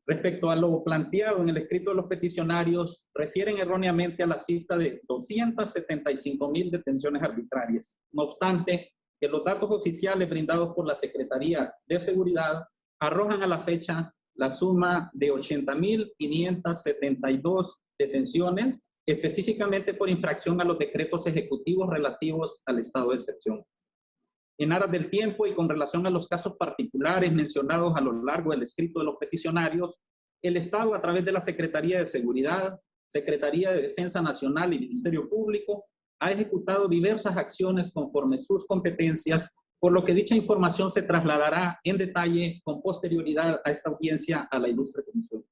Respecto a lo planteado en el escrito de los peticionarios, refieren erróneamente a la cifra de 275 mil detenciones arbitrarias. No obstante, que los datos oficiales brindados por la Secretaría de Seguridad arrojan a la fecha la suma de 80.572 detenciones, específicamente por infracción a los decretos ejecutivos relativos al estado de excepción. En aras del tiempo y con relación a los casos particulares mencionados a lo largo del escrito de los peticionarios, el Estado a través de la Secretaría de Seguridad, Secretaría de Defensa Nacional y Ministerio Público ha ejecutado diversas acciones conforme sus competencias por lo que dicha información se trasladará en detalle con posterioridad a esta audiencia a la ilustre comisión.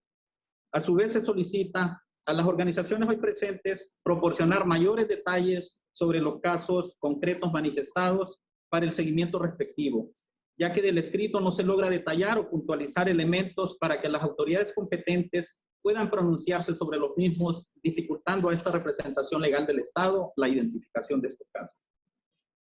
A su vez se solicita a las organizaciones hoy presentes proporcionar mayores detalles sobre los casos concretos manifestados para el seguimiento respectivo, ya que del escrito no se logra detallar o puntualizar elementos para que las autoridades competentes puedan pronunciarse sobre los mismos, dificultando a esta representación legal del Estado la identificación de estos casos.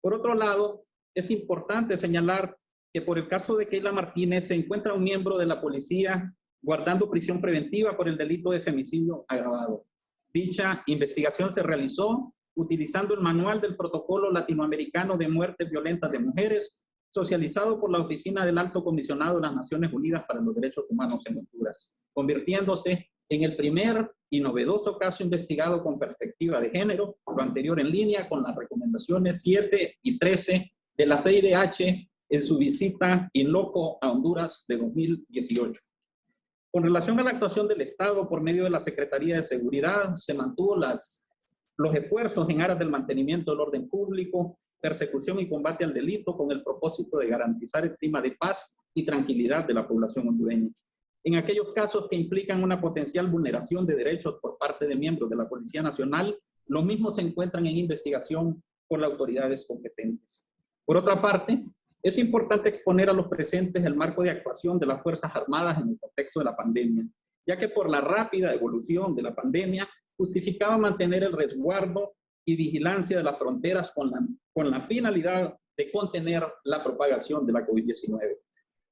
Por otro lado, es importante señalar que por el caso de Keila Martínez se encuentra un miembro de la policía guardando prisión preventiva por el delito de femicidio agravado. Dicha investigación se realizó utilizando el manual del Protocolo Latinoamericano de Muertes Violentas de Mujeres, socializado por la Oficina del Alto Comisionado de las Naciones Unidas para los Derechos Humanos en Honduras, convirtiéndose en el primer y novedoso caso investigado con perspectiva de género, lo anterior en línea con las recomendaciones 7 y 13 de la CIDH en su visita in loco a Honduras de 2018. Con relación a la actuación del Estado por medio de la Secretaría de Seguridad, se mantuvo las, los esfuerzos en aras del mantenimiento del orden público, persecución y combate al delito con el propósito de garantizar el clima de paz y tranquilidad de la población hondureña. En aquellos casos que implican una potencial vulneración de derechos por parte de miembros de la Policía Nacional, los mismos se encuentran en investigación por las autoridades competentes. Por otra parte, es importante exponer a los presentes el marco de actuación de las Fuerzas Armadas en el contexto de la pandemia, ya que por la rápida evolución de la pandemia justificaba mantener el resguardo y vigilancia de las fronteras con la, con la finalidad de contener la propagación de la COVID-19.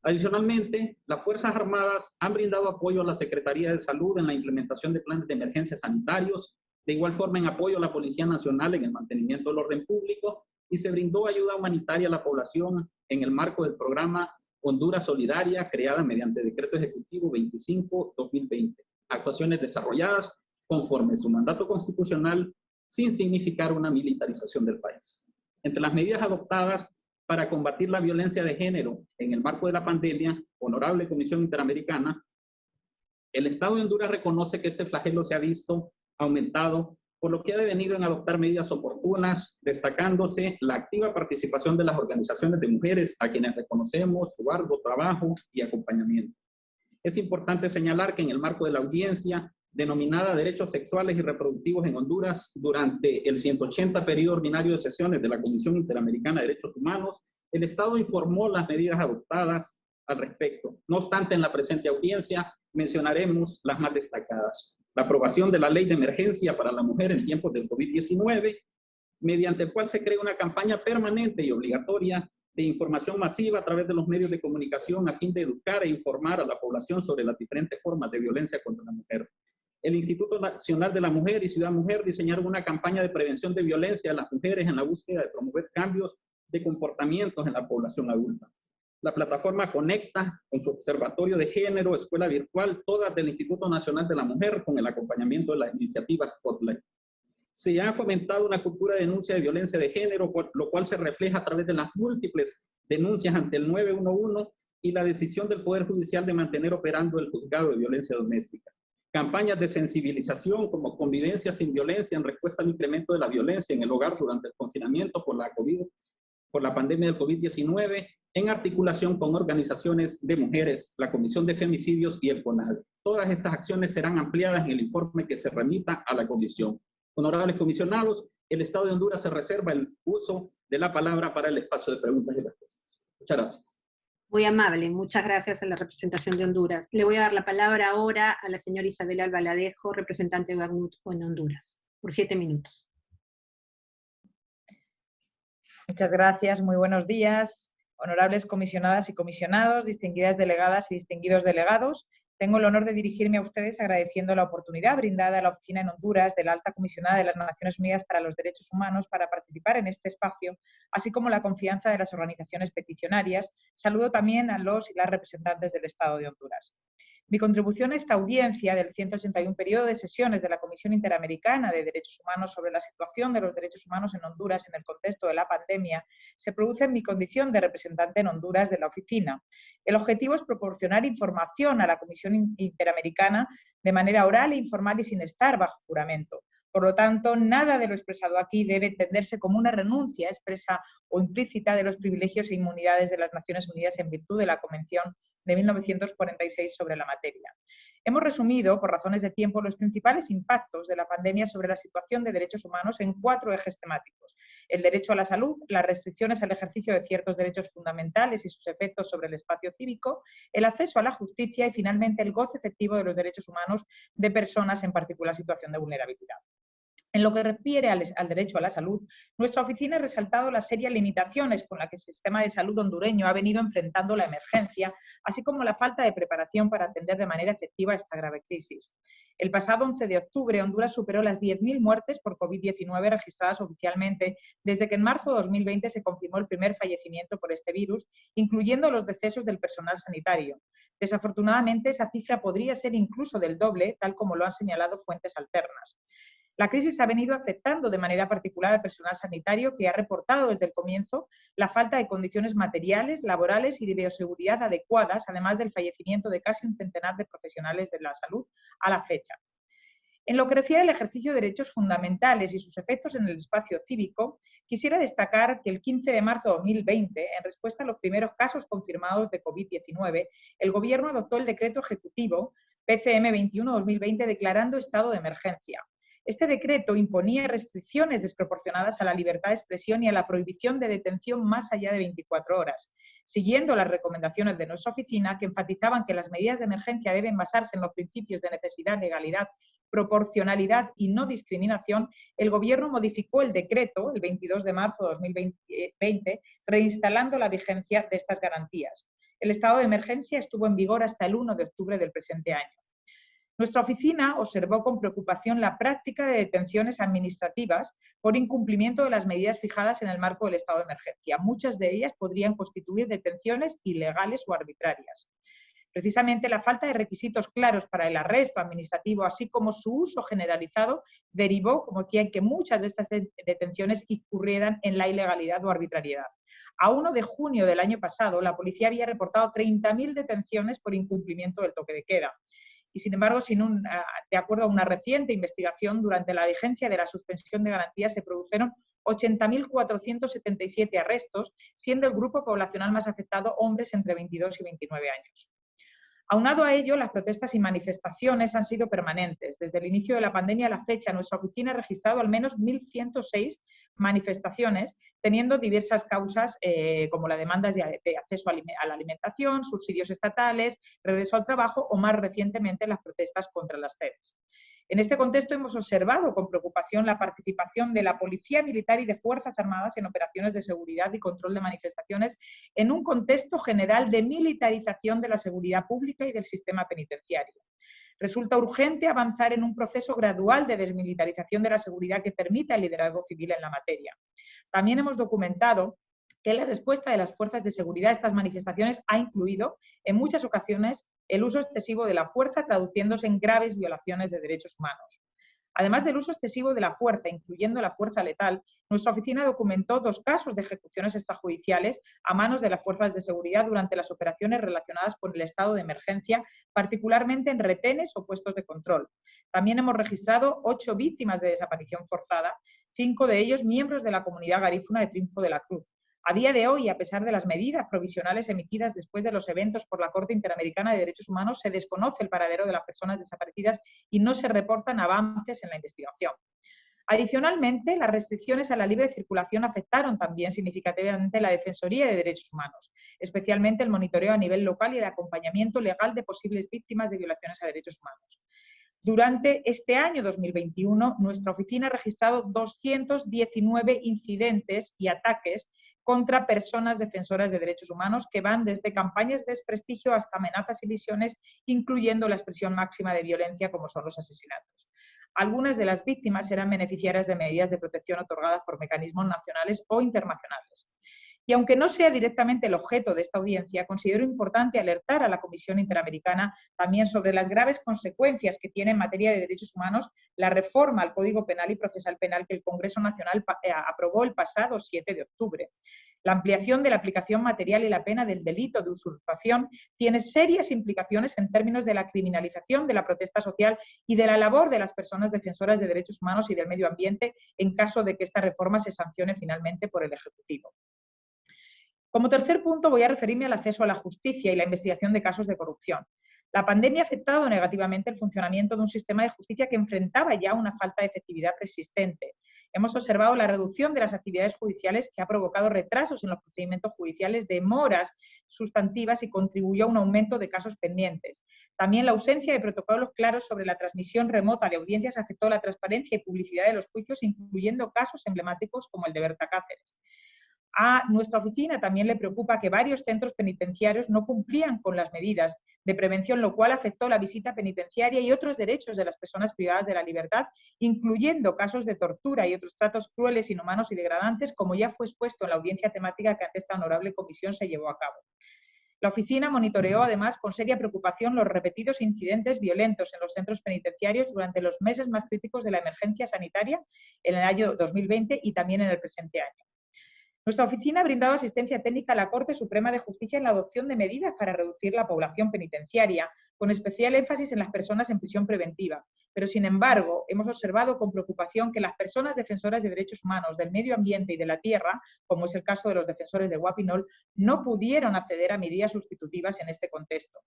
Adicionalmente, las Fuerzas Armadas han brindado apoyo a la Secretaría de Salud en la implementación de planes de emergencia sanitarios, de igual forma en apoyo a la Policía Nacional en el mantenimiento del orden público y se brindó ayuda humanitaria a la población en el marco del programa Honduras Solidaria, creada mediante Decreto Ejecutivo 25-2020. Actuaciones desarrolladas conforme su mandato constitucional sin significar una militarización del país. Entre las medidas adoptadas para combatir la violencia de género en el marco de la pandemia, Honorable Comisión Interamericana, el Estado de Honduras reconoce que este flagelo se ha visto aumentado por lo que ha devenido en adoptar medidas oportunas, destacándose la activa participación de las organizaciones de mujeres a quienes reconocemos su arduo trabajo y acompañamiento. Es importante señalar que en el marco de la audiencia denominada Derechos Sexuales y Reproductivos en Honduras, durante el 180 periodo ordinario de sesiones de la Comisión Interamericana de Derechos Humanos, el Estado informó las medidas adoptadas al respecto. No obstante, en la presente audiencia mencionaremos las más destacadas la aprobación de la Ley de Emergencia para la Mujer en tiempos del COVID-19, mediante el cual se crea una campaña permanente y obligatoria de información masiva a través de los medios de comunicación a fin de educar e informar a la población sobre las diferentes formas de violencia contra la mujer. El Instituto Nacional de la Mujer y Ciudad Mujer diseñaron una campaña de prevención de violencia a las mujeres en la búsqueda de promover cambios de comportamientos en la población adulta. La plataforma conecta con su observatorio de género, escuela virtual, todas del Instituto Nacional de la Mujer, con el acompañamiento de la iniciativa Spotlight. Se ha fomentado una cultura de denuncia de violencia de género, lo cual se refleja a través de las múltiples denuncias ante el 911 y la decisión del Poder Judicial de mantener operando el juzgado de violencia doméstica. Campañas de sensibilización como convivencia sin violencia en respuesta al incremento de la violencia en el hogar durante el confinamiento por la COVID, por la pandemia del COVID-19 en articulación con organizaciones de mujeres, la Comisión de Femicidios y el CONAD. Todas estas acciones serán ampliadas en el informe que se remita a la Comisión. Honorables comisionados, el Estado de Honduras se reserva el uso de la palabra para el espacio de preguntas y respuestas. Muchas gracias. Muy amable, muchas gracias a la representación de Honduras. Le voy a dar la palabra ahora a la señora Isabel Albaladejo, representante de ACNUD en Honduras, por siete minutos. Muchas gracias, muy buenos días, honorables comisionadas y comisionados, distinguidas delegadas y distinguidos delegados. Tengo el honor de dirigirme a ustedes agradeciendo la oportunidad brindada a la Oficina en Honduras de la Alta Comisionada de las Naciones Unidas para los Derechos Humanos para participar en este espacio, así como la confianza de las organizaciones peticionarias. Saludo también a los y las representantes del Estado de Honduras. Mi contribución a esta audiencia del 181 periodo de sesiones de la Comisión Interamericana de Derechos Humanos sobre la situación de los derechos humanos en Honduras en el contexto de la pandemia se produce en mi condición de representante en Honduras de la oficina. El objetivo es proporcionar información a la Comisión Interamericana de manera oral e informal y sin estar bajo juramento. Por lo tanto, nada de lo expresado aquí debe entenderse como una renuncia expresa o implícita de los privilegios e inmunidades de las Naciones Unidas en virtud de la Convención de 1946 sobre la materia. Hemos resumido, por razones de tiempo, los principales impactos de la pandemia sobre la situación de derechos humanos en cuatro ejes temáticos. El derecho a la salud, las restricciones al ejercicio de ciertos derechos fundamentales y sus efectos sobre el espacio cívico, el acceso a la justicia y, finalmente, el goce efectivo de los derechos humanos de personas en particular situación de vulnerabilidad. En lo que refiere al, derecho a la salud, nuestra oficina ha resaltado las serias limitaciones con las que el sistema de salud hondureño ha venido enfrentando la emergencia, así como la falta de preparación para atender de manera efectiva esta grave crisis. El pasado 11 de octubre, Honduras superó las 10.000 muertes por COVID-19 registradas oficialmente, desde que en marzo de 2020 se confirmó el primer fallecimiento por este virus, incluyendo los decesos del personal sanitario. Desafortunadamente, esa cifra podría ser incluso del doble, tal como lo han señalado fuentes alternas. La crisis ha venido afectando de manera particular al personal sanitario que ha reportado desde el comienzo la falta de condiciones materiales, laborales y de bioseguridad adecuadas, además del fallecimiento de casi un centenar de profesionales de la salud a la fecha. En lo que refiere al ejercicio de derechos fundamentales y sus efectos en el espacio cívico, quisiera destacar que el 15 de marzo de 2020, en respuesta a los primeros casos confirmados de COVID-19, el Gobierno adoptó el decreto ejecutivo PCM 21-2020 declarando estado de emergencia, este decreto imponía restricciones desproporcionadas a la libertad de expresión y a la prohibición de detención más allá de 24 horas. Siguiendo las recomendaciones de nuestra oficina, que enfatizaban que las medidas de emergencia deben basarse en los principios de necesidad, legalidad, proporcionalidad y no discriminación, el Gobierno modificó el decreto el 22 de marzo de 2020, reinstalando la vigencia de estas garantías. El estado de emergencia estuvo en vigor hasta el 1 de octubre del presente año. Nuestra oficina observó con preocupación la práctica de detenciones administrativas por incumplimiento de las medidas fijadas en el marco del estado de emergencia. Muchas de ellas podrían constituir detenciones ilegales o arbitrarias. Precisamente la falta de requisitos claros para el arresto administrativo, así como su uso generalizado, derivó, como decía, en que muchas de estas detenciones incurrieran en la ilegalidad o arbitrariedad. A 1 de junio del año pasado, la policía había reportado 30.000 detenciones por incumplimiento del toque de queda y sin embargo, de acuerdo a una reciente investigación, durante la vigencia de la suspensión de garantías se produjeron 80.477 arrestos, siendo el grupo poblacional más afectado hombres entre 22 y 29 años. Aunado a ello, las protestas y manifestaciones han sido permanentes. Desde el inicio de la pandemia a la fecha, nuestra oficina ha registrado al menos 1.106 manifestaciones, teniendo diversas causas eh, como la demanda de, acceso a la alimentación, subsidios estatales, regreso al trabajo o más recientemente las protestas contra las sedes. En este contexto hemos observado con preocupación la participación de la Policía Militar y de Fuerzas Armadas en operaciones de seguridad y control de manifestaciones en un contexto general de militarización de la seguridad pública y del sistema penitenciario. Resulta urgente avanzar en un proceso gradual de desmilitarización de la seguridad que permita el liderazgo civil en la materia. También hemos documentado que la respuesta de las fuerzas de seguridad a estas manifestaciones ha incluido, en muchas ocasiones, el uso excesivo de la fuerza, traduciéndose en graves violaciones de derechos humanos. Además del uso excesivo de la fuerza, incluyendo la fuerza letal, nuestra oficina documentó dos casos de ejecuciones extrajudiciales a manos de las fuerzas de seguridad durante las operaciones relacionadas con el estado de emergencia, particularmente en retenes o puestos de control. También hemos registrado ocho víctimas de desaparición forzada, cinco de ellos miembros de la comunidad garífuna de Triunfo de la Cruz. A día de hoy, a pesar de las medidas provisionales emitidas después de los eventos por la Corte Interamericana de Derechos Humanos, se desconoce el paradero de las personas desaparecidas y no se reportan avances en la investigación. Adicionalmente, las restricciones a la libre circulación afectaron también significativamente la Defensoría de Derechos Humanos, especialmente el monitoreo a nivel local y el acompañamiento legal de posibles víctimas de violaciones a derechos humanos. Durante este año 2021, nuestra oficina ha registrado 219 incidentes y ataques contra personas defensoras de derechos humanos que van desde campañas de desprestigio hasta amenazas y visiones, incluyendo la expresión máxima de violencia como son los asesinatos. Algunas de las víctimas eran beneficiarias de medidas de protección otorgadas por mecanismos nacionales o internacionales. Y aunque no sea directamente el objeto de esta audiencia, considero importante alertar a la Comisión Interamericana también sobre las graves consecuencias que tiene en materia de derechos humanos la reforma al Código Penal y Procesal Penal que el Congreso Nacional eh, aprobó el pasado 7 de octubre. La ampliación de la aplicación material y la pena del delito de usurpación tiene serias implicaciones en términos de la criminalización de la protesta social y de la labor de las personas defensoras de derechos humanos y del medio ambiente en caso de que esta reforma se sancione finalmente por el Ejecutivo. Como tercer punto voy a referirme al acceso a la justicia y la investigación de casos de corrupción. La pandemia ha afectado negativamente el funcionamiento de un sistema de justicia que enfrentaba ya una falta de efectividad persistente. Hemos observado la reducción de las actividades judiciales que ha provocado retrasos en los procedimientos judiciales, demoras sustantivas y contribuyó a un aumento de casos pendientes. También la ausencia de protocolos claros sobre la transmisión remota de audiencias afectó la transparencia y publicidad de los juicios, incluyendo casos emblemáticos como el de Berta Cáceres. A nuestra oficina también le preocupa que varios centros penitenciarios no cumplían con las medidas de prevención, lo cual afectó la visita penitenciaria y otros derechos de las personas privadas de la libertad, incluyendo casos de tortura y otros tratos crueles, inhumanos y degradantes, como ya fue expuesto en la audiencia temática que ante esta honorable comisión se llevó a cabo. La oficina monitoreó además con seria preocupación los repetidos incidentes violentos en los centros penitenciarios durante los meses más críticos de la emergencia sanitaria en el año 2020 y también en el presente año. Nuestra oficina ha brindado asistencia técnica a la Corte Suprema de Justicia en la adopción de medidas para reducir la población penitenciaria, con especial énfasis en las personas en prisión preventiva. Pero, sin embargo, hemos observado con preocupación que las personas defensoras de derechos humanos, del medio ambiente y de la tierra, como es el caso de los defensores de Guapinol, no pudieron acceder a medidas sustitutivas en este contexto.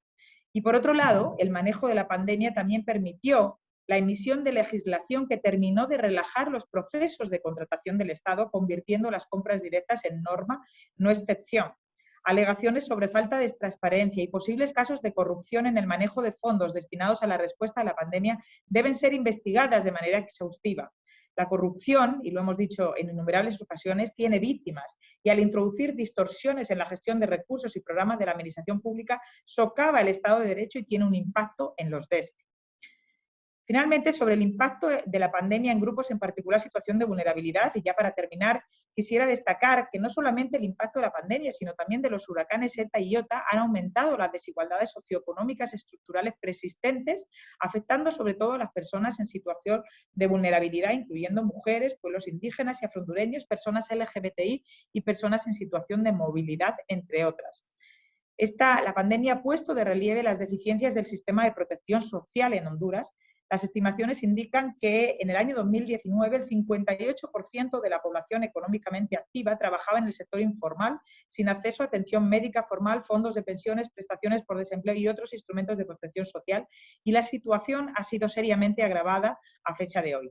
Y por otro lado, el manejo de la pandemia también permitió la emisión de legislación que terminó de relajar los procesos de contratación del Estado, convirtiendo las compras directas en norma, no excepción. Alegaciones sobre falta de transparencia y posibles casos de corrupción en el manejo de fondos destinados a la respuesta a la pandemia deben ser investigadas de manera exhaustiva. La corrupción, y lo hemos dicho en innumerables ocasiones, tiene víctimas y al introducir distorsiones en la gestión de recursos y programas de la administración pública, socava el Estado de Derecho y tiene un impacto en los DESC. Finalmente, sobre el impacto de la pandemia en grupos en particular situación de vulnerabilidad, y ya para terminar, quisiera destacar que no solamente el impacto de la pandemia, sino también de los huracanes ETA y IOTA han aumentado las desigualdades socioeconómicas estructurales persistentes, afectando sobre todo a las personas en situación de vulnerabilidad, incluyendo mujeres, pueblos indígenas y afrondureños, personas LGBTI y personas en situación de movilidad, entre otras. Esta, la pandemia ha puesto de relieve las deficiencias del sistema de protección social en Honduras, las estimaciones indican que en el año 2019 el 58% de la población económicamente activa trabajaba en el sector informal, sin acceso a atención médica formal, fondos de pensiones, prestaciones por desempleo y otros instrumentos de protección social, y la situación ha sido seriamente agravada a fecha de hoy.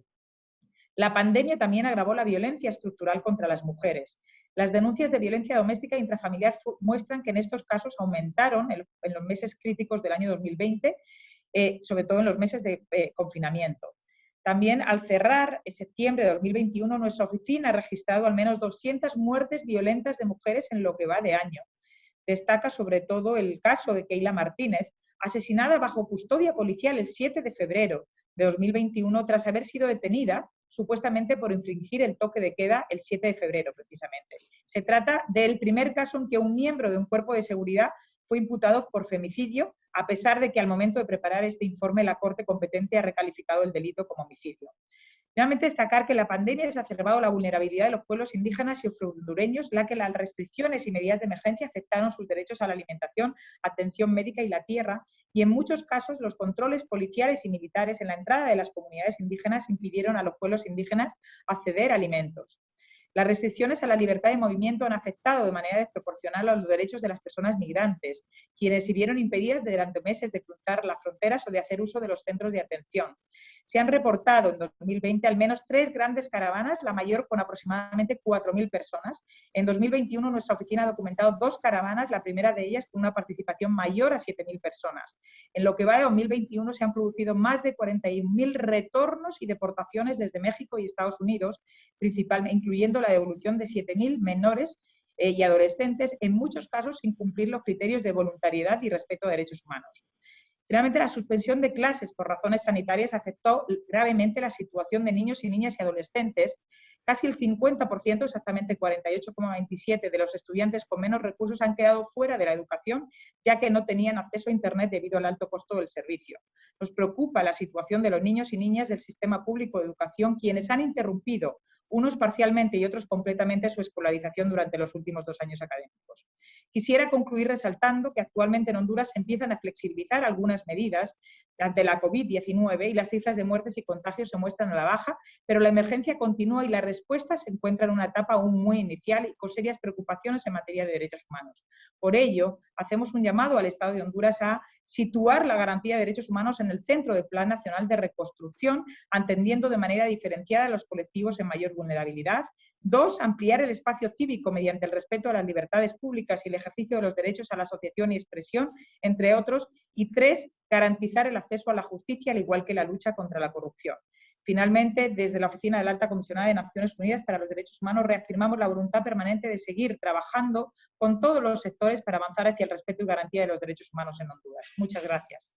La pandemia también agravó la violencia estructural contra las mujeres. Las denuncias de violencia doméstica e intrafamiliar muestran que en estos casos aumentaron en los meses críticos del año 2020 eh, sobre todo en los meses de eh, confinamiento. También al cerrar en septiembre de 2021, nuestra oficina ha registrado al menos 200 muertes violentas de mujeres en lo que va de año. Destaca sobre todo el caso de Keila Martínez, asesinada bajo custodia policial el 7 de febrero de 2021 tras haber sido detenida supuestamente por infringir el toque de queda el 7 de febrero precisamente. Se trata del primer caso en que un miembro de un cuerpo de seguridad fue imputado por femicidio, a pesar de que al momento de preparar este informe la Corte competente ha recalificado el delito como homicidio. Finalmente, destacar que la pandemia ha exacerbado la vulnerabilidad de los pueblos indígenas y hondureños, la que las restricciones y medidas de emergencia afectaron sus derechos a la alimentación, atención médica y la tierra, y en muchos casos los controles policiales y militares en la entrada de las comunidades indígenas impidieron a los pueblos indígenas acceder a alimentos. Las restricciones a la libertad de movimiento han afectado de manera desproporcional a los derechos de las personas migrantes, quienes se vieron impedidas durante meses de cruzar las fronteras o de hacer uso de los centros de atención. Se han reportado en 2020 al menos tres grandes caravanas, la mayor con aproximadamente 4.000 personas. En 2021 nuestra oficina ha documentado dos caravanas, la primera de ellas con una participación mayor a 7.000 personas. En lo que va de 2021 se han producido más de 41.000 retornos y deportaciones desde México y Estados Unidos, principalmente, incluyendo la devolución de 7.000 menores eh, y adolescentes, en muchos casos sin cumplir los criterios de voluntariedad y respeto a derechos humanos. Finalmente, la suspensión de clases por razones sanitarias afectó gravemente la situación de niños y niñas y adolescentes. Casi el 50%, exactamente 48,27% de los estudiantes con menos recursos han quedado fuera de la educación, ya que no tenían acceso a Internet debido al alto costo del servicio. Nos preocupa la situación de los niños y niñas del sistema público de educación, quienes han interrumpido unos parcialmente y otros completamente su escolarización durante los últimos dos años académicos. Quisiera concluir resaltando que actualmente en Honduras se empiezan a flexibilizar algunas medidas ante la COVID-19 y las cifras de muertes y contagios se muestran a la baja, pero la emergencia continúa y la respuesta se encuentra en una etapa aún muy inicial y con serias preocupaciones en materia de derechos humanos. Por ello, hacemos un llamado al Estado de Honduras a situar la garantía de derechos humanos en el centro del Plan Nacional de Reconstrucción, atendiendo de manera diferenciada a los colectivos en mayor vulnerabilidad. Dos, ampliar el espacio cívico mediante el respeto a las libertades públicas y el ejercicio de los derechos a la asociación y expresión, entre otros. Y tres, garantizar el acceso a la justicia, al igual que la lucha contra la corrupción. Finalmente, desde la Oficina de la Alta Comisionada de Naciones Unidas para los Derechos Humanos reafirmamos la voluntad permanente de seguir trabajando con todos los sectores para avanzar hacia el respeto y garantía de los derechos humanos en Honduras. Muchas gracias.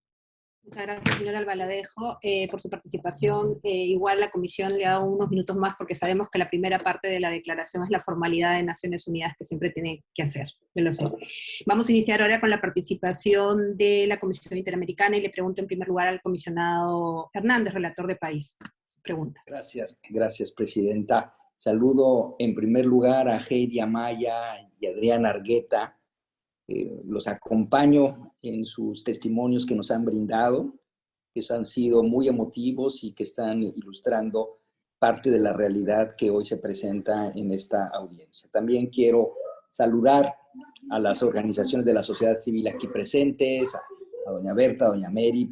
Muchas gracias, señora Albaladejo, eh, por su participación. Eh, igual la comisión le ha dado unos minutos más porque sabemos que la primera parte de la declaración es la formalidad de Naciones Unidas que siempre tiene que hacer. lo sé. Vamos a iniciar ahora con la participación de la Comisión Interamericana y le pregunto en primer lugar al comisionado Hernández, relator de país. Preguntas. Gracias, gracias, Presidenta. Saludo en primer lugar a Heidi Amaya y Adrián Argueta, eh, los acompaño en sus testimonios que nos han brindado, que han sido muy emotivos y que están ilustrando parte de la realidad que hoy se presenta en esta audiencia. También quiero saludar a las organizaciones de la sociedad civil aquí presentes, a, doña Berta, a doña Mary,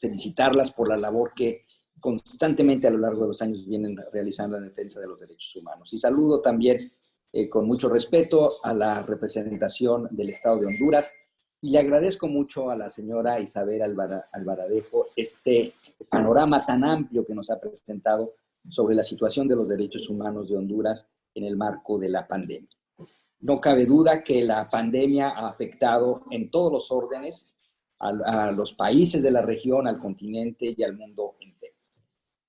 felicitarlas por la labor que constantemente a lo largo de los años vienen realizando en defensa de los derechos humanos. Y saludo también eh, con mucho respeto a la representación del Estado de Honduras y le agradezco mucho a la señora Isabel Alvaradejo este panorama tan amplio que nos ha presentado sobre la situación de los derechos humanos de Honduras en el marco de la pandemia. No cabe duda que la pandemia ha afectado en todos los órdenes a, los países de la región, al continente y al mundo entero.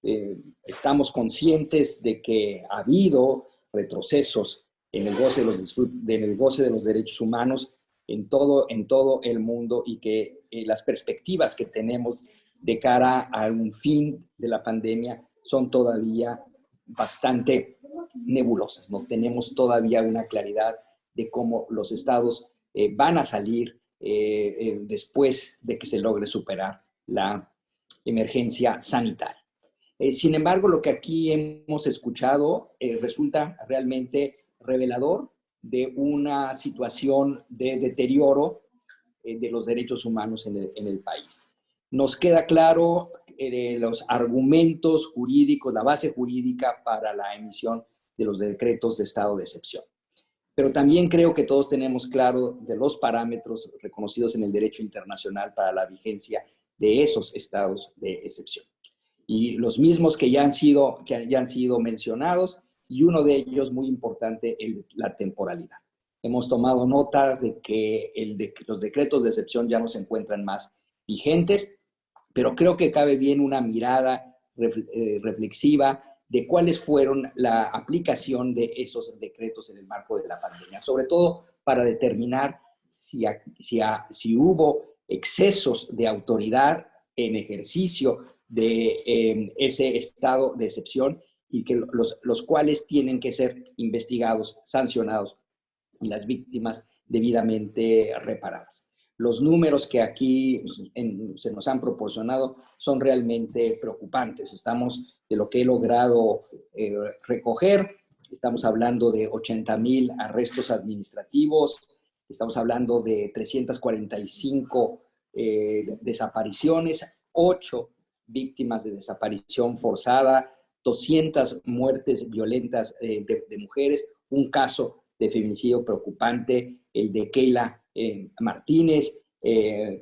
Eh, estamos conscientes de que ha habido retrocesos en el goce de los, el goce de los derechos humanos en todo, en todo el mundo y que eh, las perspectivas que tenemos de cara a un fin de la pandemia son todavía bastante nebulosas. No tenemos todavía una claridad de cómo los estados eh, van a salir eh, después de que se logre superar la emergencia sanitaria. sin embargo, lo que aquí hemos escuchado resulta realmente revelador de una situación de deterioro eh, de los derechos humanos en el, país. Nos queda claro eh, los argumentos jurídicos, la base jurídica para la emisión de los decretos de estado de excepción. Pero también creo que todos tenemos claro de los parámetros reconocidos en el derecho internacional para la vigencia de esos estados de excepción. Y los mismos que ya han sido, que ya han sido mencionados y uno de ellos muy importante, la temporalidad. Hemos tomado nota de que el los decretos de excepción ya no se encuentran más vigentes, pero creo que cabe bien una mirada eh, reflexiva de cuáles fueron la aplicación de esos decretos en el marco de la pandemia, sobre todo para determinar si, si, si hubo excesos de autoridad en ejercicio de eh, ese estado de excepción y que los, los cuales tienen que ser investigados, sancionados y las víctimas debidamente reparadas. Los números que aquí se nos han proporcionado son realmente preocupantes. Estamos de lo que he logrado eh, recoger, estamos hablando de 80 mil arrestos administrativos, estamos hablando de 345 eh, desapariciones, 8 víctimas de desaparición forzada, 200 muertes violentas eh, de, mujeres, un caso de feminicidio preocupante, el de Keila eh, Martínez, eh,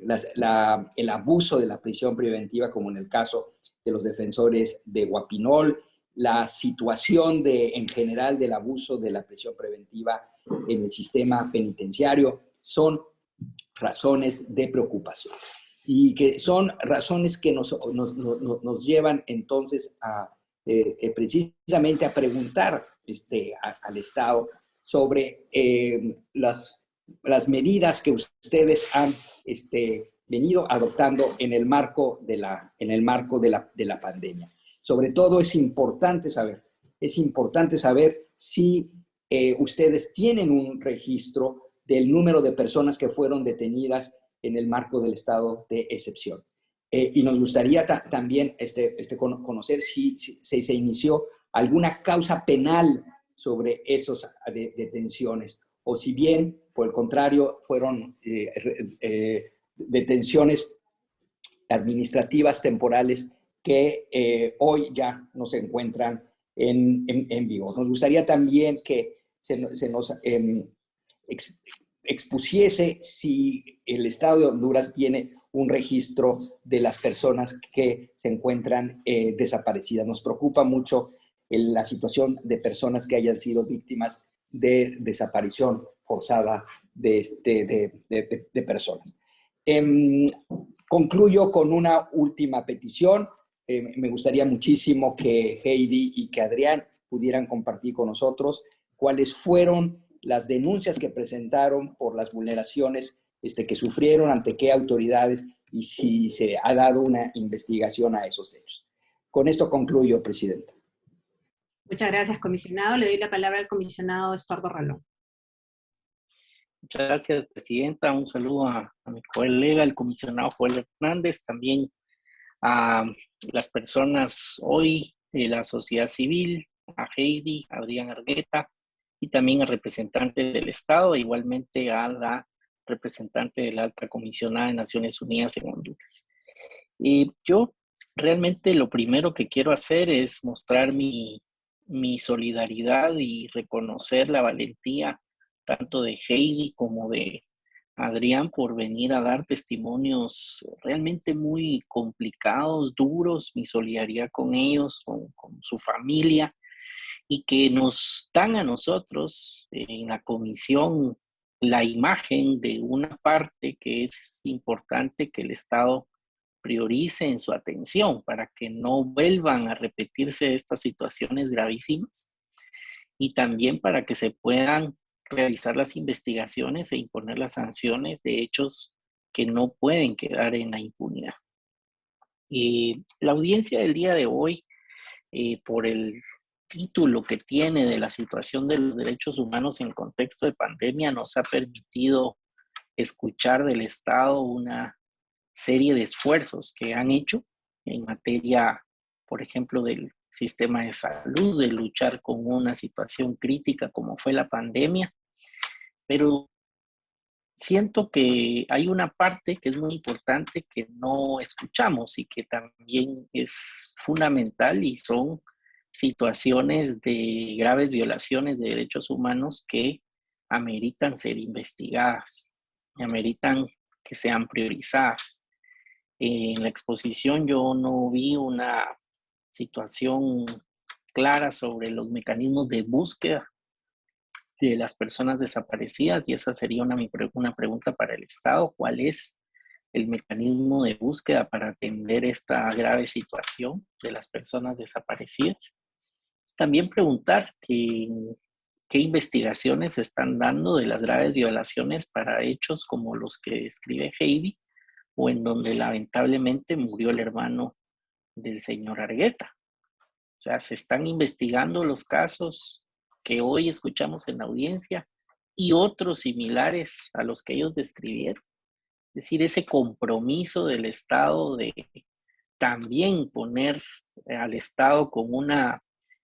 el abuso de la prisión preventiva, como en el caso de los defensores de Guapinol, la situación de, en general del abuso de la prisión preventiva en el sistema penitenciario, son razones de preocupación. Y que son razones que nos, nos, nos, llevan entonces a eh, eh, precisamente a preguntar este, al Estado sobre eh, las, medidas que ustedes han este, venido adoptando en el marco de la, en el marco de la, de la pandemia. Sobre todo es importante saber, es importante saber si ustedes tienen un registro del número de personas que fueron detenidas en el marco del estado de excepción. Eh, y nos gustaría también este, este, conocer si, se inició alguna causa penal sobre esas detenciones, o si bien, por el contrario, fueron eh, eh, detenciones administrativas temporales que hoy ya no se encuentran en, en, vivo. Nos gustaría también que se, nos em, expusiese si el Estado de Honduras tiene un registro de las personas que se encuentran eh, desaparecidas. Nos preocupa mucho la situación de personas que hayan sido víctimas de desaparición forzada de, este, de, personas. Em, concluyo con una última petición. Em, me gustaría muchísimo que Heidi y que Adrián pudieran compartir con nosotros cuáles fueron las denuncias que presentaron por las vulneraciones este, que sufrieron, ante qué autoridades y si se ha dado una investigación a esos hechos. Con esto concluyo, Presidenta. Muchas gracias, comisionado. Le doy la palabra al comisionado Estuardo Ralón. Muchas gracias, Presidenta. Un saludo a, mi colega, el comisionado Joel Hernández, también a las personas hoy de la sociedad civil, a Heidi, a Adrián Argueta, y también al representante del Estado, igualmente a la representante de la alta comisionada de Naciones Unidas en Honduras. Y yo realmente lo primero que quiero hacer es mostrar mi, mi solidaridad y reconocer la valentía tanto de Heidi como de Adrián por venir a dar testimonios realmente muy complicados, duros, mi solidaridad con ellos, con su familia y que nos dan a nosotros en la comisión la imagen de una parte que es importante que el Estado priorice en su atención para que no vuelvan a repetirse estas situaciones gravísimas y también para que se puedan realizar las investigaciones e imponer las sanciones de hechos que no pueden quedar en la impunidad. Y la audiencia del día de hoy, eh, por el título que tiene de la situación de los derechos humanos en contexto de pandemia nos ha permitido escuchar del Estado una serie de esfuerzos que han hecho en materia, por ejemplo, del sistema de salud, de luchar con una situación crítica como fue la pandemia. Pero siento que hay una parte que es muy importante que no escuchamos y que también es fundamental y son situaciones de graves violaciones de derechos humanos que ameritan ser investigadas, ameritan que sean priorizadas. En la exposición yo no vi una situación clara sobre los mecanismos de búsqueda de las personas desaparecidas y esa sería una, una pregunta para el Estado. ¿Cuál es el mecanismo de búsqueda para atender esta grave situación de las personas desaparecidas? También preguntar qué, qué investigaciones se están dando de las graves violaciones para hechos como los que describe Heidi o en donde lamentablemente murió el hermano del señor Argueta. O sea, se están investigando los casos que hoy escuchamos en la audiencia y otros similares a los que ellos describieron. Es decir, ese compromiso del Estado de también poner al Estado con una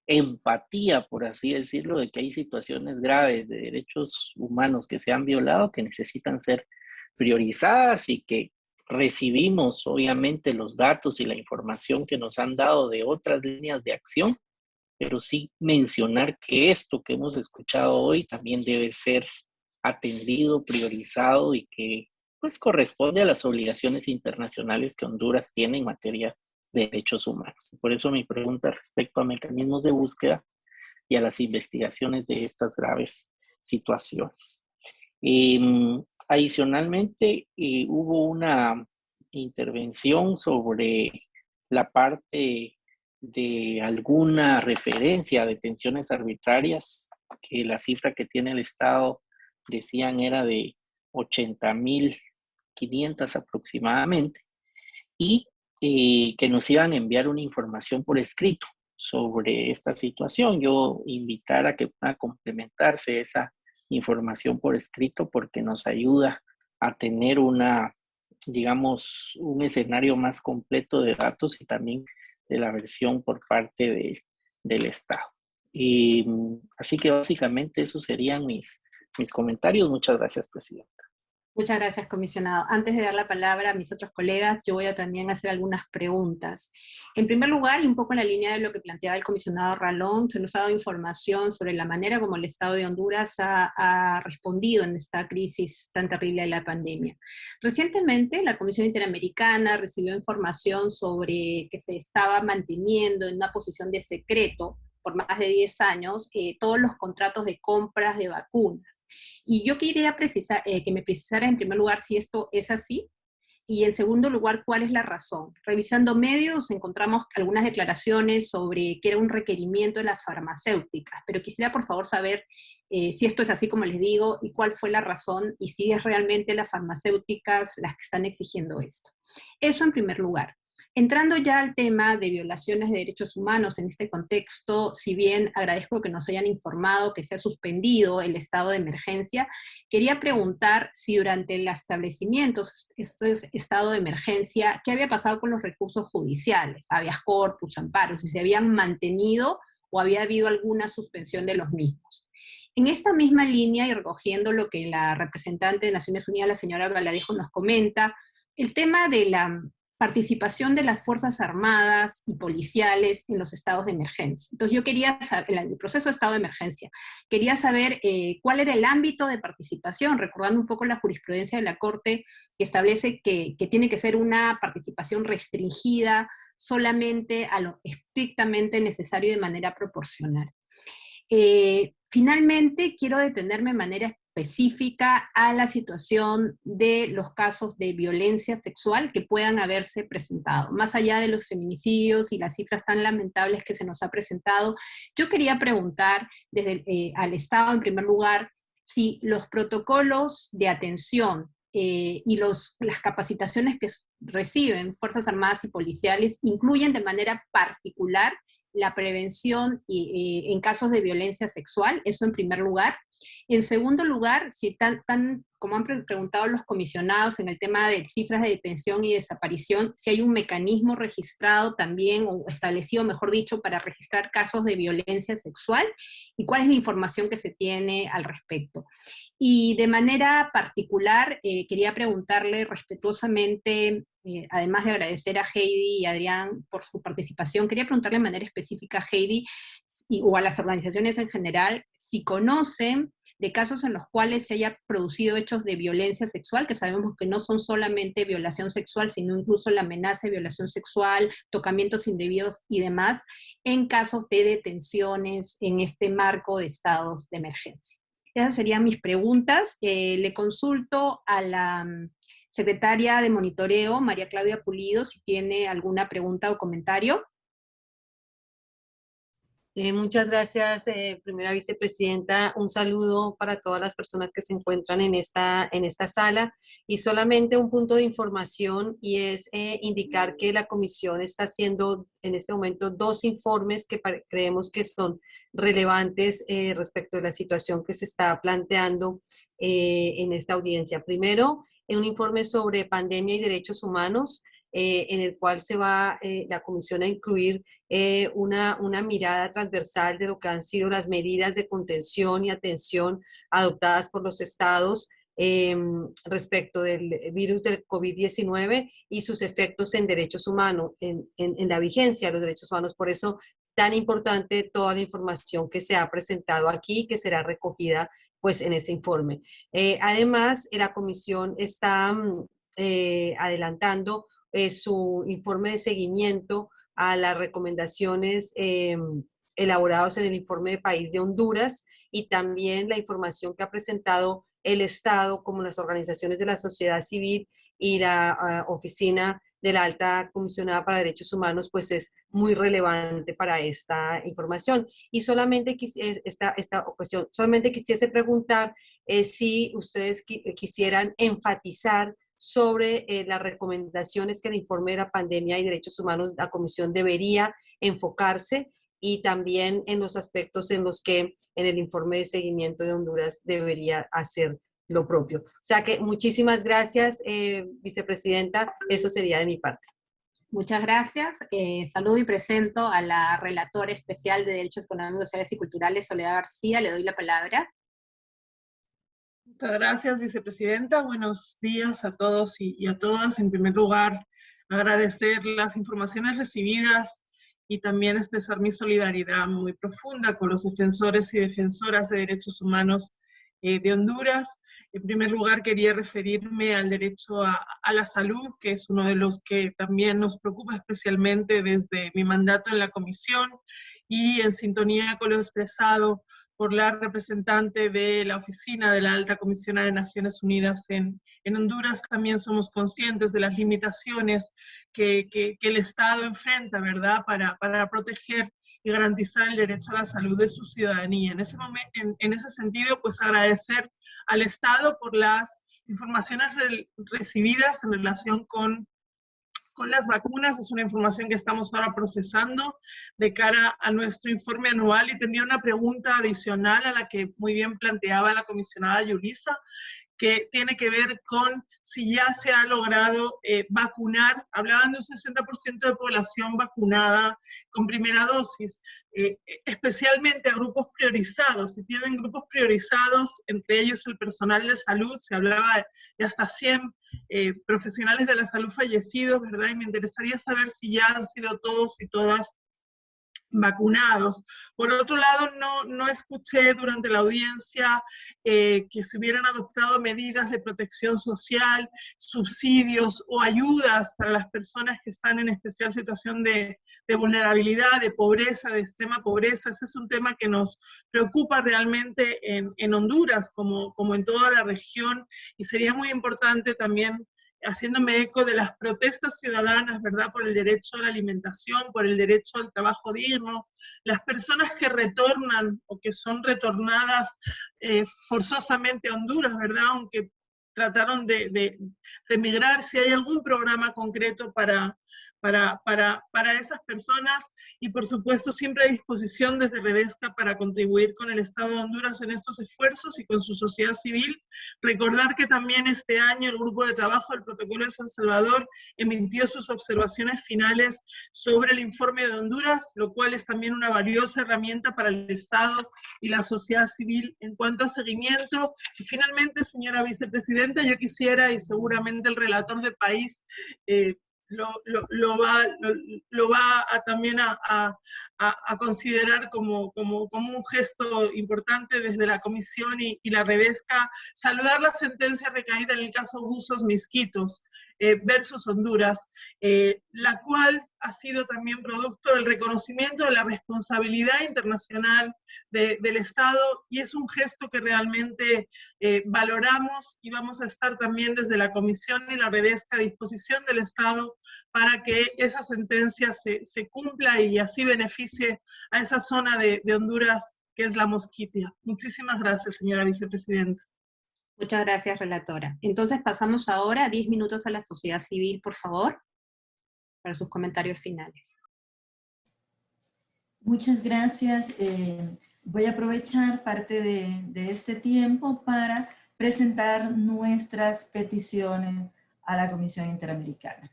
empatía, por así decirlo, de que hay situaciones graves de derechos humanos que se han violado, que necesitan ser priorizadas y que recibimos obviamente los datos y la información que nos han dado de otras líneas de acción, pero sí mencionar que esto que hemos escuchado hoy también debe ser atendido, priorizado y que pues corresponde a las obligaciones internacionales que Honduras tiene en materia derechos humanos. Por eso mi pregunta respecto a mecanismos de búsqueda y a las investigaciones de estas graves situaciones. Em, adicionalmente, eh, hubo una intervención sobre la parte de alguna referencia a detenciones arbitrarias, que la cifra que tiene el Estado decían era de 80.500 aproximadamente, y eh, que nos iban a enviar una información por escrito sobre esta situación. Yo invitar a que pueda complementarse esa información por escrito porque nos ayuda a tener una, digamos, un escenario más completo de datos y también de la versión por parte del Estado. Y, así que básicamente esos serían mis, mis comentarios. Muchas gracias, Presidenta. Muchas gracias, comisionado. Antes de dar la palabra a mis otros colegas, yo voy a también hacer algunas preguntas. En primer lugar, y un poco en la línea de lo que planteaba el comisionado Ralón, se nos ha dado información sobre la manera como el Estado de Honduras ha, ha respondido en esta crisis tan terrible de la pandemia. Recientemente, la Comisión Interamericana recibió información sobre que se estaba manteniendo en una posición de secreto por más de 10 años eh, todos los contratos de compras de vacunas. Y yo quería precisar, eh, que me precisara en primer lugar si esto es así, y en segundo lugar, ¿cuál es la razón? Revisando medios encontramos algunas declaraciones sobre que era un requerimiento de las farmacéuticas, pero quisiera por favor saber eh, si esto es así como les digo y cuál fue la razón y si es realmente las farmacéuticas las que están exigiendo esto. Eso en primer lugar. Entrando ya al tema de violaciones de derechos humanos en este contexto, si bien agradezco que nos hayan informado que se ha suspendido el estado de emergencia, quería preguntar si durante el establecimiento este estado de emergencia, ¿qué había pasado con los recursos judiciales, habeas corpus, amparos, si se habían mantenido o había habido alguna suspensión de los mismos? En esta misma línea y recogiendo lo que la representante de Naciones Unidas, la señora Valadejo, nos comenta, el tema de la participación de las Fuerzas Armadas y policiales en los estados de emergencia. Entonces yo quería saber, en el proceso de estado de emergencia, quería saber eh, cuál era el ámbito de participación, recordando un poco la jurisprudencia de la Corte que establece que, tiene que ser una participación restringida solamente a lo estrictamente necesario de manera proporcional. Eh, finalmente, quiero detenerme de manera específica a la situación de los casos de violencia sexual que puedan haberse presentado. Más allá de los feminicidios y las cifras tan lamentables que se nos ha presentado, yo quería preguntar desde eh, al Estado, en primer lugar, si los protocolos de atención eh, y los, las capacitaciones que reciben Fuerzas Armadas y Policiales incluyen de manera particular la prevención eh, en casos de violencia sexual, eso en primer lugar. En segundo lugar, si tan, tan, como han preguntado los comisionados en el tema de cifras de detención y desaparición, si hay un mecanismo registrado también, o establecido, mejor dicho, para registrar casos de violencia sexual, y cuál es la información que se tiene al respecto. Y de manera particular, eh, quería preguntarle respetuosamente eh, además de agradecer a Heidi y Adrián por su participación, quería preguntarle de manera específica a Heidi o a las organizaciones en general si conocen de casos en los cuales se haya producido hechos de violencia sexual, que sabemos que no son solamente violación sexual, sino incluso la amenaza de violación sexual, tocamientos indebidos y demás, en casos de detenciones en este marco de estados de emergencia. Esas serían mis preguntas. Eh, le consulto a la secretaria de monitoreo, María Claudia Pulido, si tiene alguna pregunta o comentario. Eh, muchas gracias, eh, primera vicepresidenta. Un saludo para todas las personas que se encuentran en esta, en esta sala. Y solamente un punto de información y es eh, indicar que la comisión está haciendo en este momento dos informes que creemos que son relevantes respecto a la situación que se está planteando en esta audiencia. Primero, un informe sobre pandemia y derechos humanos, eh, en el cual se va eh, la comisión a incluir eh, una, una, mirada transversal de lo que han sido las medidas de contención y atención adoptadas por los estados em, respecto del virus del COVID-19 y sus efectos en derechos humanos, en, en, la vigencia de los derechos humanos. Por eso, tan importante toda la información que se ha presentado aquí, que será recogida pues en ese informe. Eh, además, la comisión está mm, eh, adelantando eh, su informe de seguimiento a las recomendaciones em, elaborados en el informe de país de Honduras y también la información que ha presentado el Estado como las organizaciones de la sociedad civil y la ah, oficina de la alta comisionada para derechos humanos, pues es muy relevante para esta información. Y solamente esta, esta cuestión, solamente quisiese preguntar eh, si ustedes quisieran enfatizar sobre eh, las recomendaciones que el informe de la pandemia y derechos humanos, la comisión debería enfocarse y también en los aspectos en los que en el informe de seguimiento de Honduras debería hacer lo propio. O sea que muchísimas gracias, eh, vicepresidenta. Eso sería de mi parte. Muchas gracias. Eh, saludo y presento a la relatora especial de Derechos Económicos, Sociales y Culturales, Soledad García. Le doy la palabra. Muchas gracias, vicepresidenta. Buenos días a todos y, a todas. En primer lugar, agradecer las informaciones recibidas y también expresar mi solidaridad muy profunda con los defensores y defensoras de derechos humanos eh, de Honduras. En primer lugar, quería referirme al derecho a, la salud, que es uno de los que también nos preocupa especialmente desde mi mandato en la comisión y en sintonía con lo expresado por la representante de la Oficina de la Alta Comisionada de Naciones Unidas en, en Honduras, también somos conscientes de las limitaciones que, que, el Estado enfrenta, ¿verdad?, para, para, proteger y garantizar el derecho a la salud de su ciudadanía. En ese, momento, en, en ese sentido, pues agradecer al Estado por las informaciones recibidas en relación con con las vacunas, es una información que estamos ahora procesando de cara a nuestro informe anual. Y tendría una pregunta adicional a la que muy bien planteaba la comisionada Yulisa, que tiene que ver con si ya se ha logrado eh, vacunar, hablaban de un 60% de población vacunada con primera dosis, eh, especialmente a grupos priorizados, si tienen grupos priorizados, entre ellos el personal de salud, se hablaba de hasta 100 eh, profesionales de la salud fallecidos, ¿verdad? Y me interesaría saber si ya han sido todos y todas vacunados. Por otro lado, no, no escuché durante la audiencia eh, que se hubieran adoptado medidas de protección social, subsidios o ayudas para las personas que están en especial situación de, de, vulnerabilidad, de pobreza, de extrema pobreza. Ese es un tema que nos preocupa realmente en, en Honduras, como, como en toda la región, y sería muy importante también haciéndome eco de las protestas ciudadanas, ¿verdad? Por el derecho a la alimentación, por el derecho al trabajo digno, las personas que retornan o que son retornadas eh, forzosamente a Honduras, ¿verdad? Aunque trataron de, de, de emigrar, si hay algún programa concreto para, para, para, para, esas personas y por supuesto siempre a disposición desde Redesca para contribuir con el Estado de Honduras en estos esfuerzos y con su sociedad civil. Recordar que también este año el Grupo de Trabajo del Protocolo de San Salvador emitió sus observaciones finales sobre el informe de Honduras, lo cual es también una valiosa herramienta para el Estado y la sociedad civil en cuanto a seguimiento. Y finalmente, señora vicepresidenta, yo quisiera, y seguramente el relator de país eh, lo, lo, va, lo, va a, también a, a, a considerar como, como, como, un gesto importante desde la Comisión y, y, la Redesca, saludar la sentencia recaída en el caso Buzos Misquitos eh, versus Honduras, eh, la cual ha sido también producto del reconocimiento de la responsabilidad internacional de, del Estado y es un gesto que realmente eh, valoramos y vamos a estar también desde la Comisión y la Redesca a disposición del Estado para que esa sentencia se, se cumpla y así beneficie a esa zona de, de Honduras que es la Mosquitia. Muchísimas gracias, señora vicepresidenta. Muchas gracias, relatora. Entonces pasamos ahora a 10 minutos a la sociedad civil, por favor para sus comentarios finales. Muchas gracias. Eh, voy a aprovechar parte de, de, este tiempo para presentar nuestras peticiones a la Comisión Interamericana.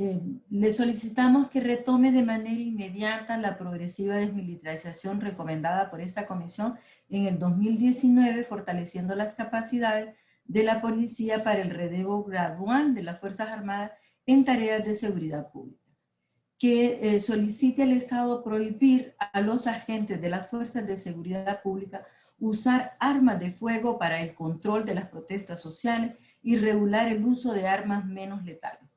Eh, le solicitamos que retome de manera inmediata la progresiva desmilitarización recomendada por esta comisión en el 2019, fortaleciendo las capacidades de la policía para el relevo gradual de las Fuerzas Armadas en tareas de seguridad pública. Que eh, solicite al Estado prohibir a los agentes de las Fuerzas de Seguridad Pública usar armas de fuego para el control de las protestas sociales y regular el uso de armas menos letales.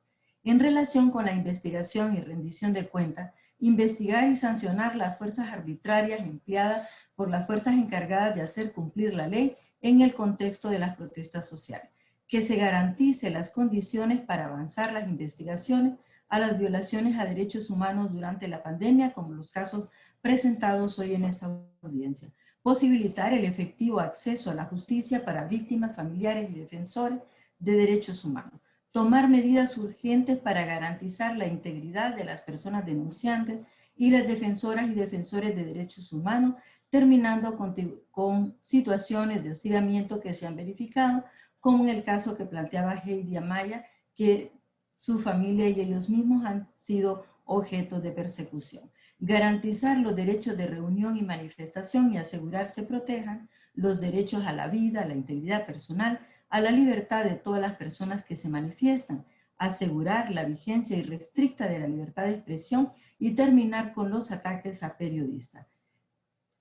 En relación con la investigación y rendición de cuentas, investigar y sancionar las fuerzas arbitrarias empleadas por las fuerzas encargadas de hacer cumplir la ley en el contexto de las protestas sociales. Que se garantice las condiciones para avanzar las investigaciones a las violaciones a derechos humanos durante la pandemia, como los casos presentados hoy en esta audiencia. Posibilitar el efectivo acceso a la justicia para víctimas, familiares y defensores de derechos humanos tomar medidas urgentes para garantizar la integridad de las personas denunciantes y las defensoras y defensores de derechos humanos, terminando con, situaciones de hostigamiento que se han verificado, como en el caso que planteaba Heidi Amaya, que su familia y ellos mismos han sido objeto de persecución. Garantizar los derechos de reunión y manifestación y asegurar se protejan los derechos a la vida, a la integridad personal, a la libertad de todas las personas que se manifiestan, asegurar la vigencia irrestricta de la libertad de expresión y terminar con los ataques a periodistas.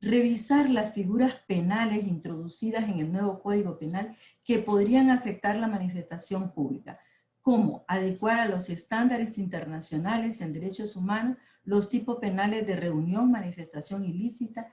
Revisar las figuras penales introducidas en el nuevo Código Penal que podrían afectar la manifestación pública, como adecuar a los estándares internacionales en derechos humanos los tipos penales de reunión, manifestación ilícita,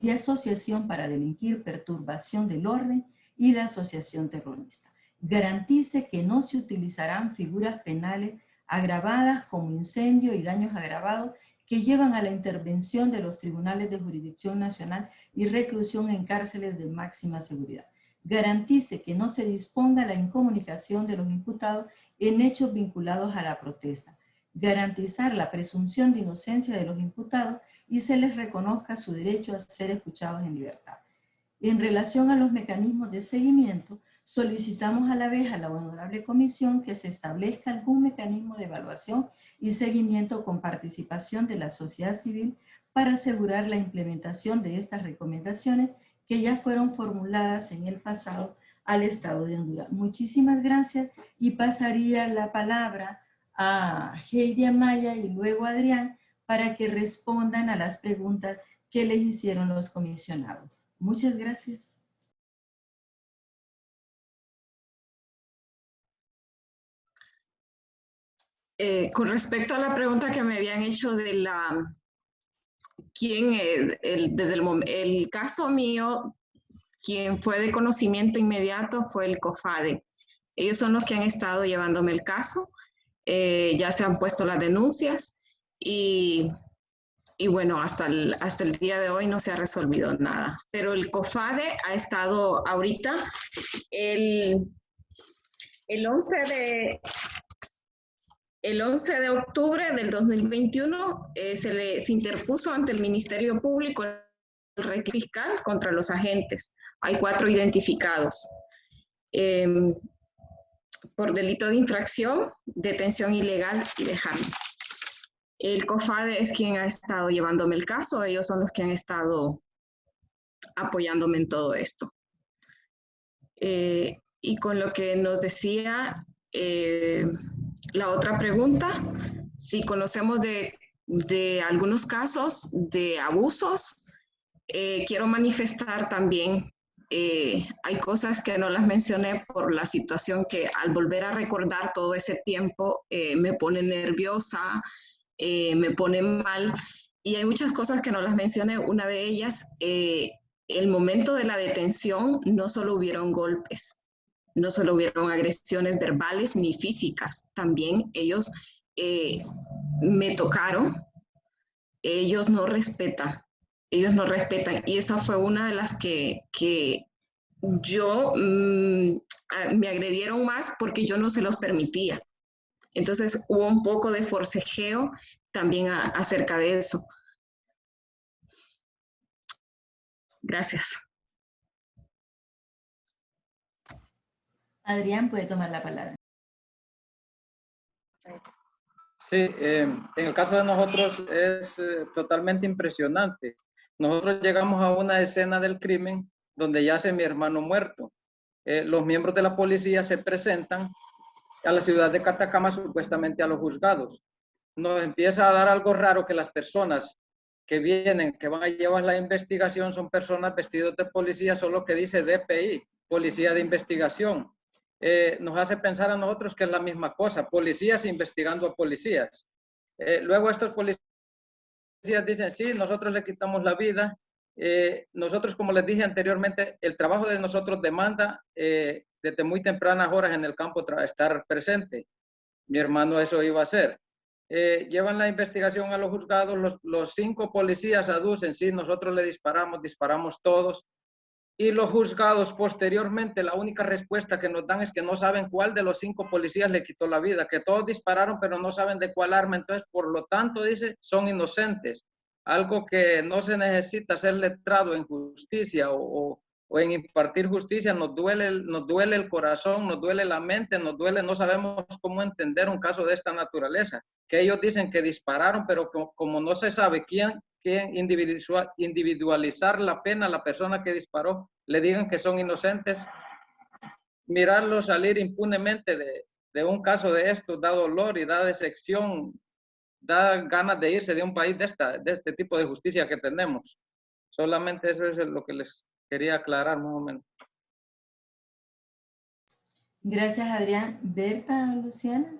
de asociación para delinquir, perturbación del orden y la asociación terrorista. Garantice que no se utilizarán figuras penales agravadas como incendio y daños agravados que llevan a la intervención de los tribunales de jurisdicción nacional y reclusión en cárceles de máxima seguridad. Garantice que no se disponga la incomunicación de los imputados en hechos vinculados a la protesta. Garantizar la presunción de inocencia de los imputados y se les reconozca su derecho a ser escuchados en libertad. En relación a los mecanismos de seguimiento, solicitamos a la vez a la Honorable Comisión que se establezca algún mecanismo de evaluación y seguimiento con participación de la sociedad civil para asegurar la implementación de estas recomendaciones que ya fueron formuladas en el pasado al Estado de Honduras. Muchísimas gracias y pasaría la palabra a Heidi Amaya y luego a Adrián para que respondan a las preguntas que les hicieron los comisionados. Muchas gracias. Eh, con respecto a la pregunta que me habían hecho de la, quién, el, desde el, el caso mío, quien fue de conocimiento inmediato fue el COFADE. Ellos son los que han estado llevándome el caso, eh, ya se han puesto las denuncias y y bueno, hasta el, hasta el día de hoy no se ha resolvido nada. Pero el COFADE ha estado ahorita, el, el 11 de... El 11 de octubre del 2021 eh, se le interpuso ante el Ministerio Público el fiscal contra los agentes. Hay cuatro identificados. Em, por delito de infracción, detención ilegal y dejarme. El COFADE es quien ha estado llevándome el caso, ellos son los que han estado apoyándome en todo esto. Eh, y con lo que nos decía eh, la otra pregunta, si conocemos de, algunos casos de abusos, eh, quiero manifestar también, hay cosas que no las mencioné por la situación que al volver a recordar todo ese tiempo me pone nerviosa, eh, me pone mal. Y hay muchas cosas que no las mencioné. Una de ellas, eh, el momento de la detención no solo hubieron golpes, no solo hubieron agresiones verbales ni físicas, también ellos eh, me tocaron, ellos no respetan, ellos no respetan. Y esa fue una de las que, que yo mm, me agredieron más porque yo no se los permitía. Entonces hubo un poco de forcejeo también acerca de eso. Gracias. Adrián puede tomar la palabra. Sí, em, en el caso de nosotros es eh, totalmente impresionante. Nosotros llegamos a una escena del crimen donde yace mi hermano muerto. eh, los miembros de la policía se presentan a la ciudad de Catacama supuestamente a los juzgados. Nos empieza a dar algo raro que las personas que vienen, que van a llevar la investigación, son personas vestidos de policía, solo que dice DPI, Policía de Investigación. Eh, nos hace pensar a nosotros que es la misma cosa, policías investigando a policías. Eh, luego estos policías dicen, sí, nosotros le quitamos la vida. Eh, nosotros, como les dije anteriormente, el trabajo de nosotros demanda desde muy tempranas horas en el campo estar presente. Mi hermano eso iba a hacer. llevan la investigación a los juzgados, los, los cinco policías aducen, sí, nosotros le disparamos, disparamos todos, y los juzgados posteriormente la única respuesta que nos dan es que no saben cuál de los cinco policías le quitó la vida, que todos dispararon pero no saben de cuál arma, entonces por lo tanto dice son inocentes, algo que no se necesita ser letrado en justicia o, en impartir justicia, nos duele, nos duele el corazón, nos duele la mente, nos duele, no sabemos cómo entender un caso de esta naturaleza, que ellos dicen que dispararon pero como, no se sabe quién que individualizar la pena a la persona que disparó, le digan que son inocentes, mirarlo salir impunemente de, de un caso de esto da dolor y da decepción, da ganas de irse de un país de, esta, de este tipo de justicia que tenemos. Solamente eso es lo que les quería aclarar un momento. Gracias, Adrián. Berta, Luciana.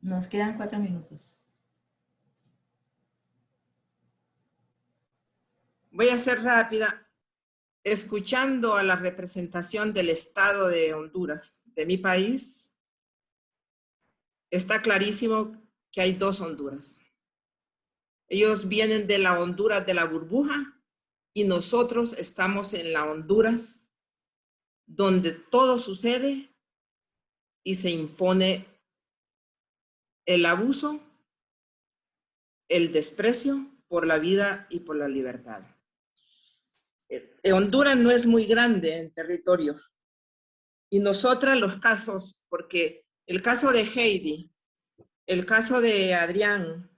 Nos quedan cuatro minutos. Voy a ser rápida. Escuchando a la representación del Estado de Honduras, de mi país, está clarísimo que hay dos Honduras. Ellos vienen de la Honduras de la burbuja y nosotros estamos en la Honduras donde todo sucede y se impone el abuso, el desprecio por la vida y por la libertad. Eh, Honduras no es muy grande en territorio. Y nosotras los casos, porque el caso de Heidi, el caso de Adrián,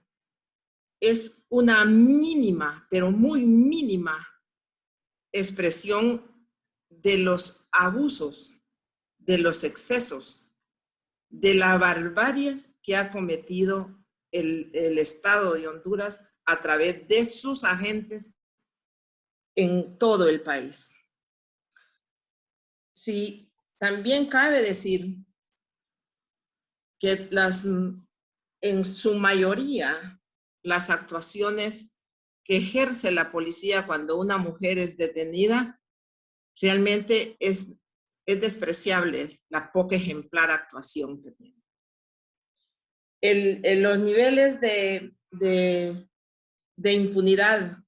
es una mínima, pero muy mínima expresión de los abusos, de los excesos, de la barbarie que ha cometido el, Estado de Honduras a través de sus agentes en todo el país. Sí, también cabe decir que las, en su mayoría, las actuaciones que ejerce la policía cuando una mujer es detenida, realmente es, es despreciable la poca ejemplar actuación que tiene. El, los niveles de, de, de impunidad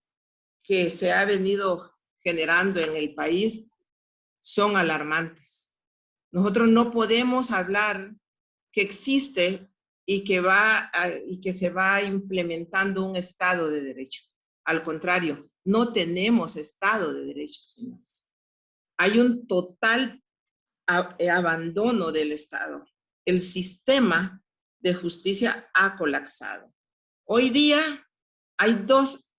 que se ha venido generando en el país son alarmantes. Nosotros no podemos hablar que existe y que, va y que se va implementando un Estado de Derecho. Al contrario, no tenemos Estado de Derecho, señores. Hay un total eh, abandono del Estado. El sistema de justicia ha colapsado. Hoy día hay dos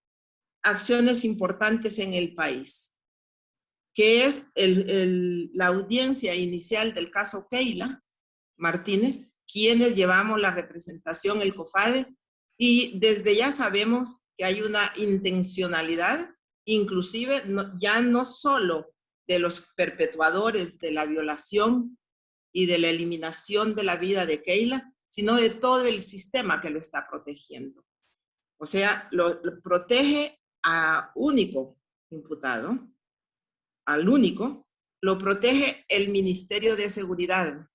acciones importantes en el país, que es la audiencia inicial del caso Keila Martínez, quienes llevamos la representación, el COFADE, y desde ya sabemos que hay una intencionalidad, inclusive ya no solo de los perpetuadores de la violación y de la eliminación de la vida de Keila, sino de todo el sistema que lo está protegiendo. O sea, lo protege a único imputado, al único, lo protege el Ministerio de Seguridad.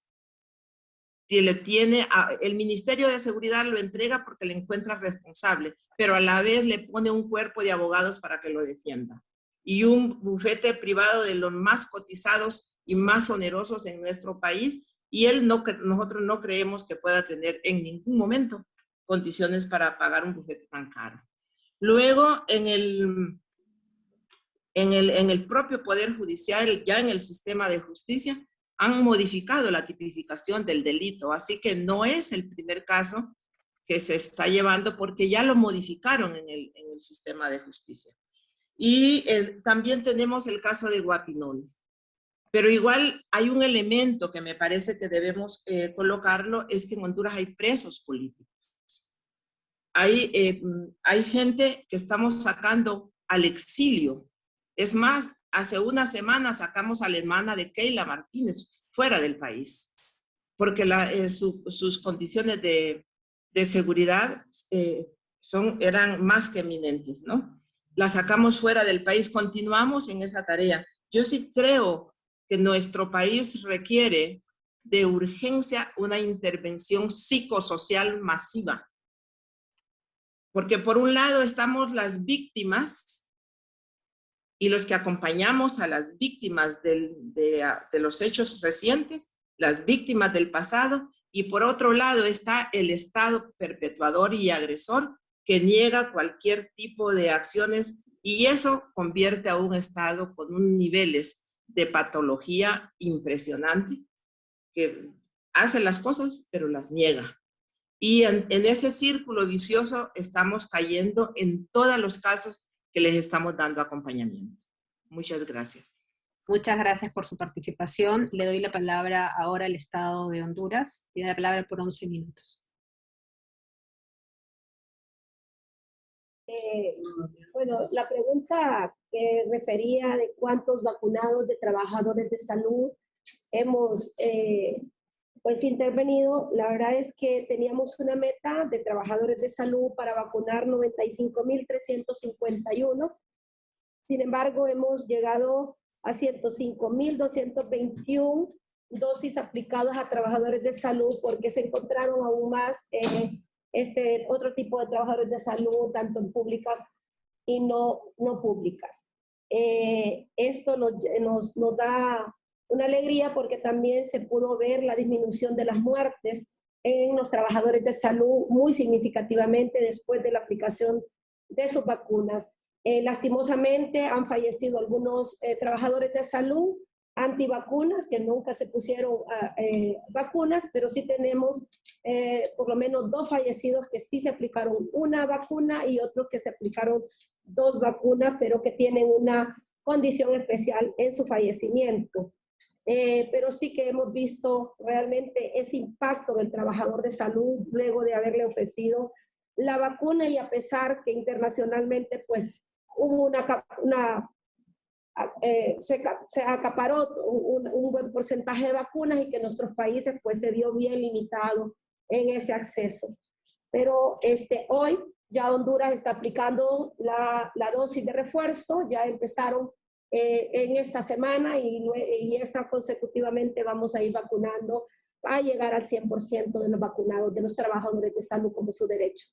Le tiene el Ministerio de Seguridad lo entrega porque le encuentra responsable, pero a la vez le pone un cuerpo de abogados para que lo defienda. Y un bufete privado de los más cotizados y más onerosos en nuestro país, y él no, nosotros no creemos que pueda tener en ningún momento condiciones para pagar un bufete tan caro. Luego, en el, en el, en el propio Poder Judicial, ya en el sistema de justicia, han modificado la tipificación del delito, así que no es el primer caso que se está llevando porque ya lo modificaron en el, sistema de justicia. Y también tenemos el caso de Guapinol. Pero igual hay un elemento que me parece que debemos eh, colocarlo, es que en Honduras hay presos políticos. Hay, eh, hay gente que estamos sacando al exilio. Es más, hace una semana sacamos a la hermana de Keila Martínez fuera del país, porque eh, sus condiciones de, seguridad son, eran más que eminentes, ¿no? La sacamos fuera del país, continuamos en esa tarea. Yo sí creo que nuestro país requiere de urgencia una intervención psicosocial masiva. Porque por un lado estamos las víctimas y los que acompañamos a las víctimas de, de los hechos recientes, las víctimas del pasado, y por otro lado está el Estado perpetuador y agresor que niega cualquier tipo de acciones y eso convierte a un Estado con un niveles de patología impresionante que hace las cosas pero las niega. Y en, ese círculo vicioso estamos cayendo en todos los casos que les estamos dando acompañamiento. Muchas gracias. Muchas gracias por su participación. Le doy la palabra ahora al Estado de Honduras. Tiene la palabra por 11 minutos. Eh, bueno, la pregunta que refería de cuántos vacunados de trabajadores de salud hemos eh, pues intervenido, la verdad es que teníamos una meta de trabajadores de salud para vacunar 95.351. Sin embargo, hemos llegado a 105.221 dosis aplicadas a trabajadores de salud porque se encontraron aún más eh, este, otro tipo de trabajadores de salud, tanto en públicas y no, no públicas. Eh, esto nos, nos, nos, da una alegría porque también se pudo ver la disminución de las muertes en los trabajadores de salud muy significativamente después de la aplicación de sus vacunas. Eh, lastimosamente han fallecido algunos eh, trabajadores de salud antivacunas, que nunca se pusieron ah, eh, vacunas, pero sí tenemos eh, por lo menos dos fallecidos que sí se aplicaron una vacuna y otros que se aplicaron dos vacunas, pero que tienen una condición especial en su fallecimiento. Eh, pero sí que hemos visto realmente ese impacto del trabajador de salud luego de haberle ofrecido la vacuna y a pesar que internacionalmente pues hubo una, una eh, se, se, acaparó un, un, buen porcentaje de vacunas y que nuestros países pues se vio bien limitado en ese acceso. Pero este, hoy ya Honduras está aplicando la, la dosis de refuerzo, ya empezaron eh, en esta semana y, y esta consecutivamente vamos a ir vacunando a llegar al 100% de los vacunados, de los trabajadores de salud como su derecho.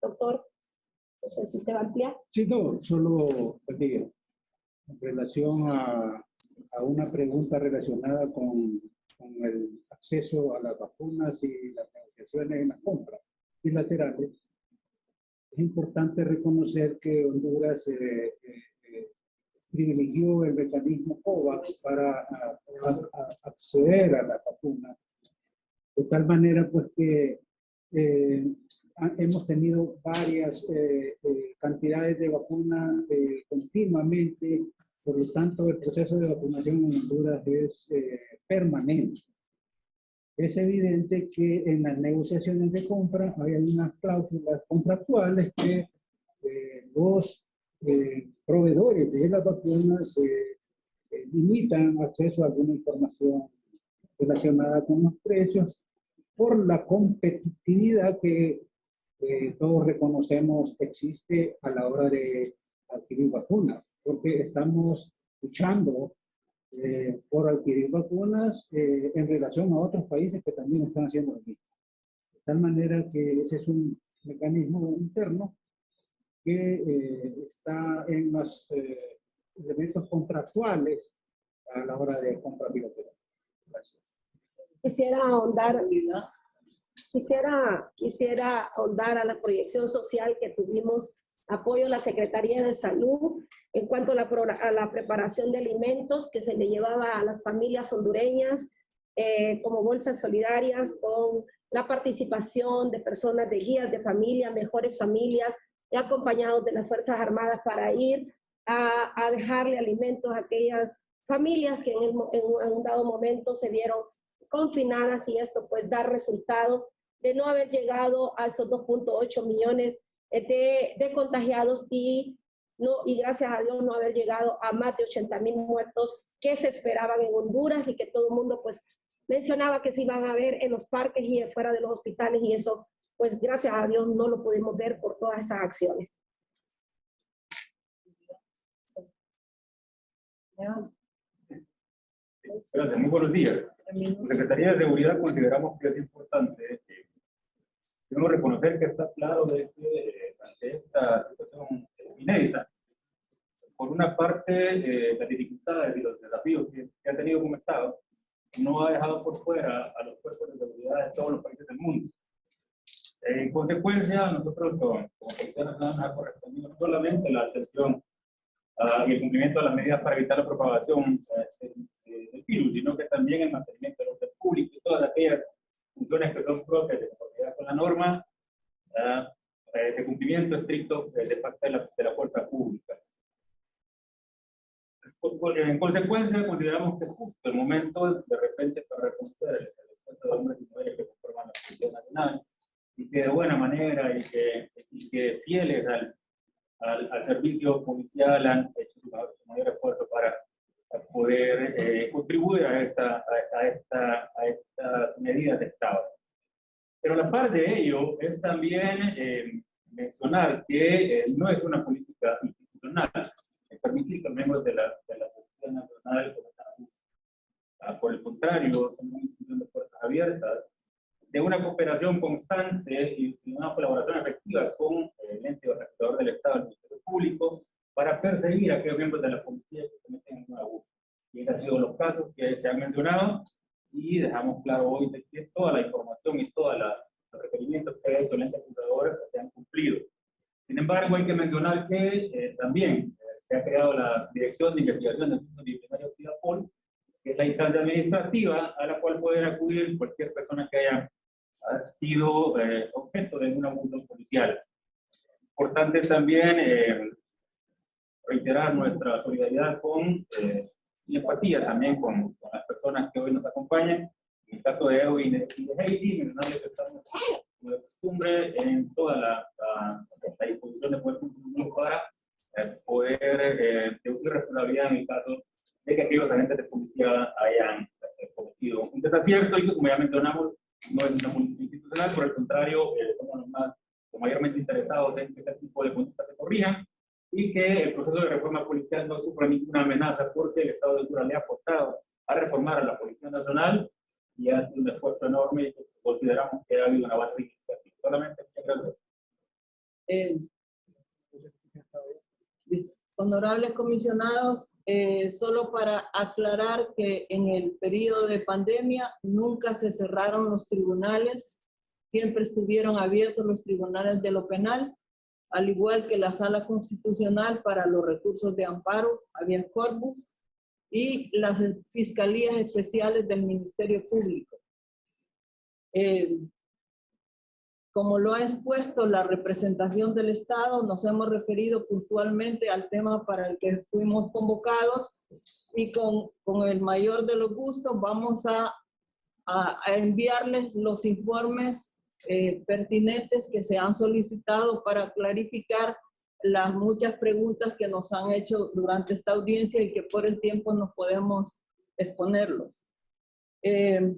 Doctor, no sé si usted va a ampliar. Sí, no, solo pues, en relación a, a una pregunta relacionada con, con, el acceso a las vacunas y las negociaciones en la compra bilaterales, es importante reconocer que Honduras eh, eh privilegió el mecanismo COVAX para a, a, acceder a la vacuna, de tal manera pues que eh, hemos tenido varias eh, eh, cantidades de vacuna eh, continuamente por lo tanto, el proceso de vacunación en Honduras es eh, permanente. Es evidente que en las negociaciones de compra hay unas cláusulas contractuales que eh, los eh, proveedores de las vacunas eh, limitan acceso a alguna información relacionada con los precios por la competitividad que todos reconocemos existe a la hora de adquirir vacunas porque estamos luchando eh, por adquirir vacunas eh, en relación a otros países que también están haciendo lo mismo. De tal manera que ese es un mecanismo interno que eh, está en los elementos contractuales a la hora de compra bilateral. Gracias. Quisiera ahondar, quisiera, quisiera ahondar a la proyección social que tuvimos apoyo a la Secretaría de Salud en cuanto a la, a la, preparación de alimentos que se le llevaba a las familias hondureñas eh, como bolsas solidarias con la participación de personas de guías de familia, mejores familias, acompañados de las Fuerzas Armadas para ir a, a dejarle alimentos a aquellas familias que en, en un dado momento se vieron confinadas y esto pues da resultados de no haber llegado a esos 2.8 millones de, de, contagiados y, no, y gracias a Dios no haber llegado a más de 80 mil muertos que se esperaban en Honduras y que todo el mundo pues mencionaba que se iban a ver en los parques y fuera de los hospitales y eso pues gracias a Dios no lo pudimos ver por todas esas acciones. Muy buenos días. La Secretaría de Seguridad consideramos que es importante que debemos reconocer que está claro de que ante esta situación inédita, por una parte, eh, las dificultades y los desafíos que, ha tenido como Estado, no ha dejado por fuera a los cuerpos de seguridad de todos los países del mundo. En consecuencia, nosotros como, Policía nos ha correspondido no solamente la atención uh, y el cumplimiento de las medidas para evitar la propagación uh, del virus, sino que también el mantenimiento del orden público y todas aquellas funciones que son propias de conformidad con la norma uh, de cumplimiento estricto de parte de la, de la fuerza pública. En consecuencia, consideramos que es justo el momento de repente para reconocer el de hombres y mujeres que conforman la Policía Nacional y que de buena manera y que, y que fieles al, al, al, servicio policial han hecho su, mayor esfuerzo para, poder eh, contribuir a, esta, a, esta, a estas medidas de Estado. Pero la par de ello es también eh, mencionar que eh, no es una política institucional, permitir que miembros de la, de la Policía Nacional ah, por el contrario, son una institución de puertas abiertas, de una cooperación constante y una colaboración efectiva con el ente organizador del Estado, el Ministerio Público, para perseguir a aquellos miembros de la policía que cometen un abuso. Y esos han sido los casos que se han mencionado y dejamos claro hoy de que toda la información y todos los requerimientos que hay el ente organizador se han cumplido. Sin embargo, hay que mencionar que eh, también se ha creado la Dirección de Investigación del Mundo Disciplinario CIDAPOL, que es la instancia administrativa a la cual pueden acudir cualquier persona que haya sido eh, objeto de un abuso policial. Importante también eh, reiterar nuestra solidaridad con eh, y empatía también con, con, las personas que hoy nos acompañan. En el caso de Edwin y de Heidi, mencionarles que estamos como de costumbre en toda la, la, la disposición de poder cumplir para poder eh, deducir responsabilidad en el caso de que aquellos agentes de policía hayan eh, cometido un desacierto y que, como ya mencionamos, no es una institucional, por el contrario, eh, somos los más los mayormente interesados en que este tipo de conductas se corrijan y que el proceso de reforma policial no sufra ninguna amenaza porque el Estado de Honduras le ha apostado a reformar a la Policía Nacional y ha sido un esfuerzo enorme y consideramos que ha habido una base significativa. Solamente muchas gracias. Eh, Honorables comisionados, eh, solo para aclarar que en el periodo de pandemia nunca se cerraron los tribunales, siempre estuvieron abiertos los tribunales de lo penal, al igual que la sala constitucional para los recursos de amparo, había corpus, y las fiscalías especiales del Ministerio Público. Eh, como lo ha expuesto la representación del Estado, nos hemos referido puntualmente al tema para el que fuimos convocados y con, con el mayor de los gustos vamos a, a, enviarles los informes eh, pertinentes que se han solicitado para clarificar las muchas preguntas que nos han hecho durante esta audiencia y que por el tiempo no podemos exponerlos. Eh,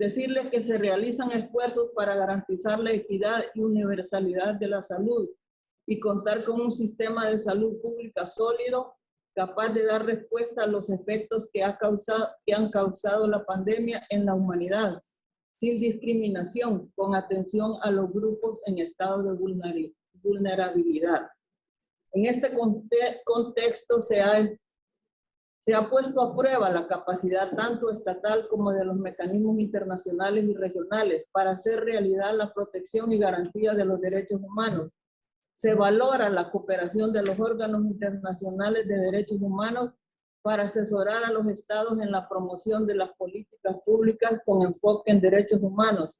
decirles que se realizan esfuerzos para garantizar la equidad y universalidad de la salud y contar con un sistema de salud pública sólido, capaz de dar respuesta a los efectos que, ha causado, que han causado la pandemia en la humanidad, sin discriminación, con atención a los grupos en estado de vulnerabilidad. En este contexto se ha se ha puesto a prueba la capacidad tanto estatal como de los mecanismos internacionales y regionales para hacer realidad la protección y garantía de los derechos humanos. Se valora la cooperación de los órganos internacionales de derechos humanos para asesorar a los estados en la promoción de las políticas públicas con enfoque en derechos humanos,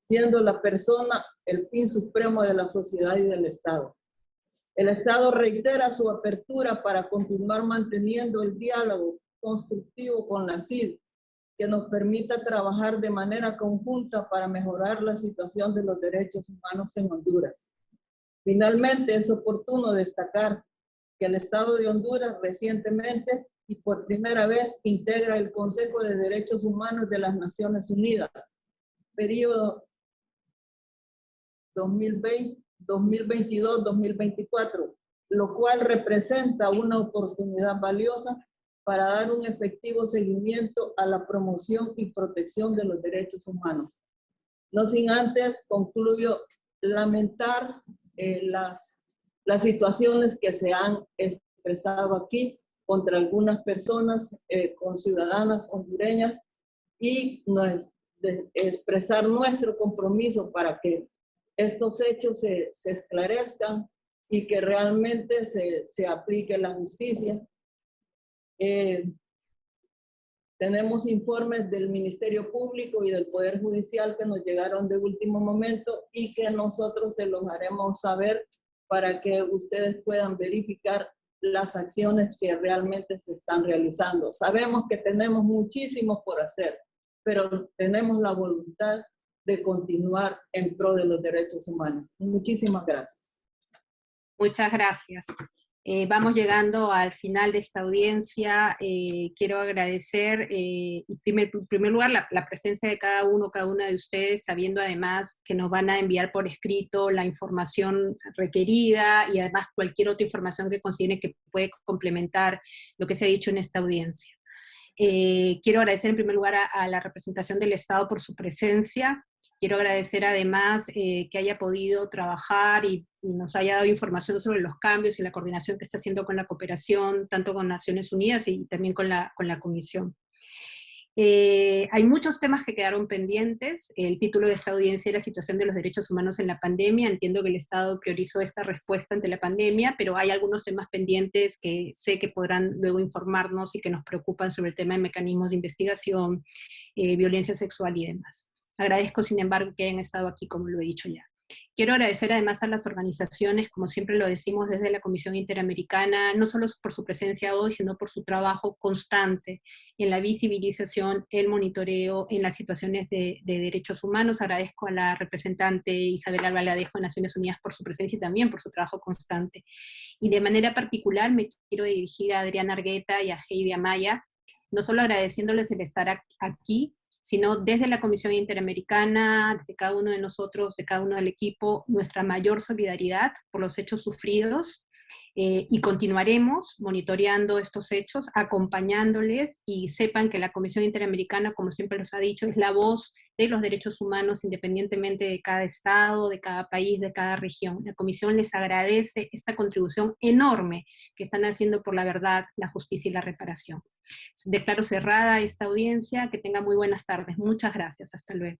siendo la persona el fin supremo de la sociedad y del Estado. El Estado reitera su apertura para continuar manteniendo el diálogo constructivo con la CID que nos permita trabajar de manera conjunta para mejorar la situación de los derechos humanos en Honduras. Finalmente, es oportuno destacar que el Estado de Honduras recientemente y por primera vez integra el Consejo de Derechos Humanos de las Naciones Unidas, periodo 2022-2024, lo cual representa una oportunidad valiosa para dar un efectivo seguimiento a la promoción y protección de los derechos humanos. No sin antes, concluyo, lamentar eh, las, las situaciones que se han expresado aquí contra algunas personas, eh, con ciudadanas hondureñas, y expresar nuestro compromiso para que estos hechos se, se esclarezcan y que realmente se, se aplique la justicia. Eh, tenemos informes del Ministerio Público y del Poder Judicial que nos llegaron de último momento y que nosotros se los haremos saber para que ustedes puedan verificar las acciones que realmente se están realizando. Sabemos que tenemos muchísimo por hacer, pero tenemos la voluntad de continuar en pro de los derechos humanos. Muchísimas gracias. Muchas gracias. Eh, vamos llegando al final de esta audiencia. Eh, quiero agradecer, eh, en primer, primer, lugar, la, la, presencia de cada uno, cada una de ustedes, sabiendo además que nos van a enviar por escrito la información requerida y además cualquier otra información que consideren que puede complementar lo que se ha dicho en esta audiencia. quiero agradecer en primer lugar a, a la representación del Estado por su presencia, Quiero agradecer además eh, que haya podido trabajar y, nos haya dado información sobre los cambios y la coordinación que está haciendo con la cooperación, tanto con Naciones Unidas y también con la, con la Comisión. Eh, hay muchos temas que quedaron pendientes. El título de esta audiencia era Situación de los Derechos Humanos en la Pandemia. Entiendo que el Estado priorizó esta respuesta ante la pandemia, pero hay algunos temas pendientes que sé que podrán luego informarnos y que nos preocupan sobre el tema de mecanismos de investigación, eh, violencia sexual y demás. Agradezco, sin embargo, que hayan estado aquí, como lo he dicho ya. Quiero agradecer además a las organizaciones, como siempre lo decimos desde la Comisión Interamericana, no solo por su presencia hoy, sino por su trabajo constante en la visibilización, el monitoreo, en las situaciones de, de derechos humanos. Agradezco a la representante Isabel Albaladejo de Naciones Unidas por su presencia y también por su trabajo constante. Y de manera particular me quiero dirigir a Adriana Argueta y a Heidi Amaya, no solo agradeciéndoles el estar aquí, sino desde la Comisión Interamericana, desde cada uno de nosotros, de cada uno del equipo, nuestra mayor solidaridad por los hechos sufridos, eh, y continuaremos monitoreando estos hechos, acompañándoles y sepan que la Comisión Interamericana, como siempre los ha dicho, es la voz de los derechos humanos independientemente de cada estado, de cada país, de cada región. La Comisión les agradece esta contribución enorme que están haciendo por la verdad, la justicia y la reparación. Declaro cerrada esta audiencia, que tenga muy buenas tardes. Muchas gracias. Hasta luego.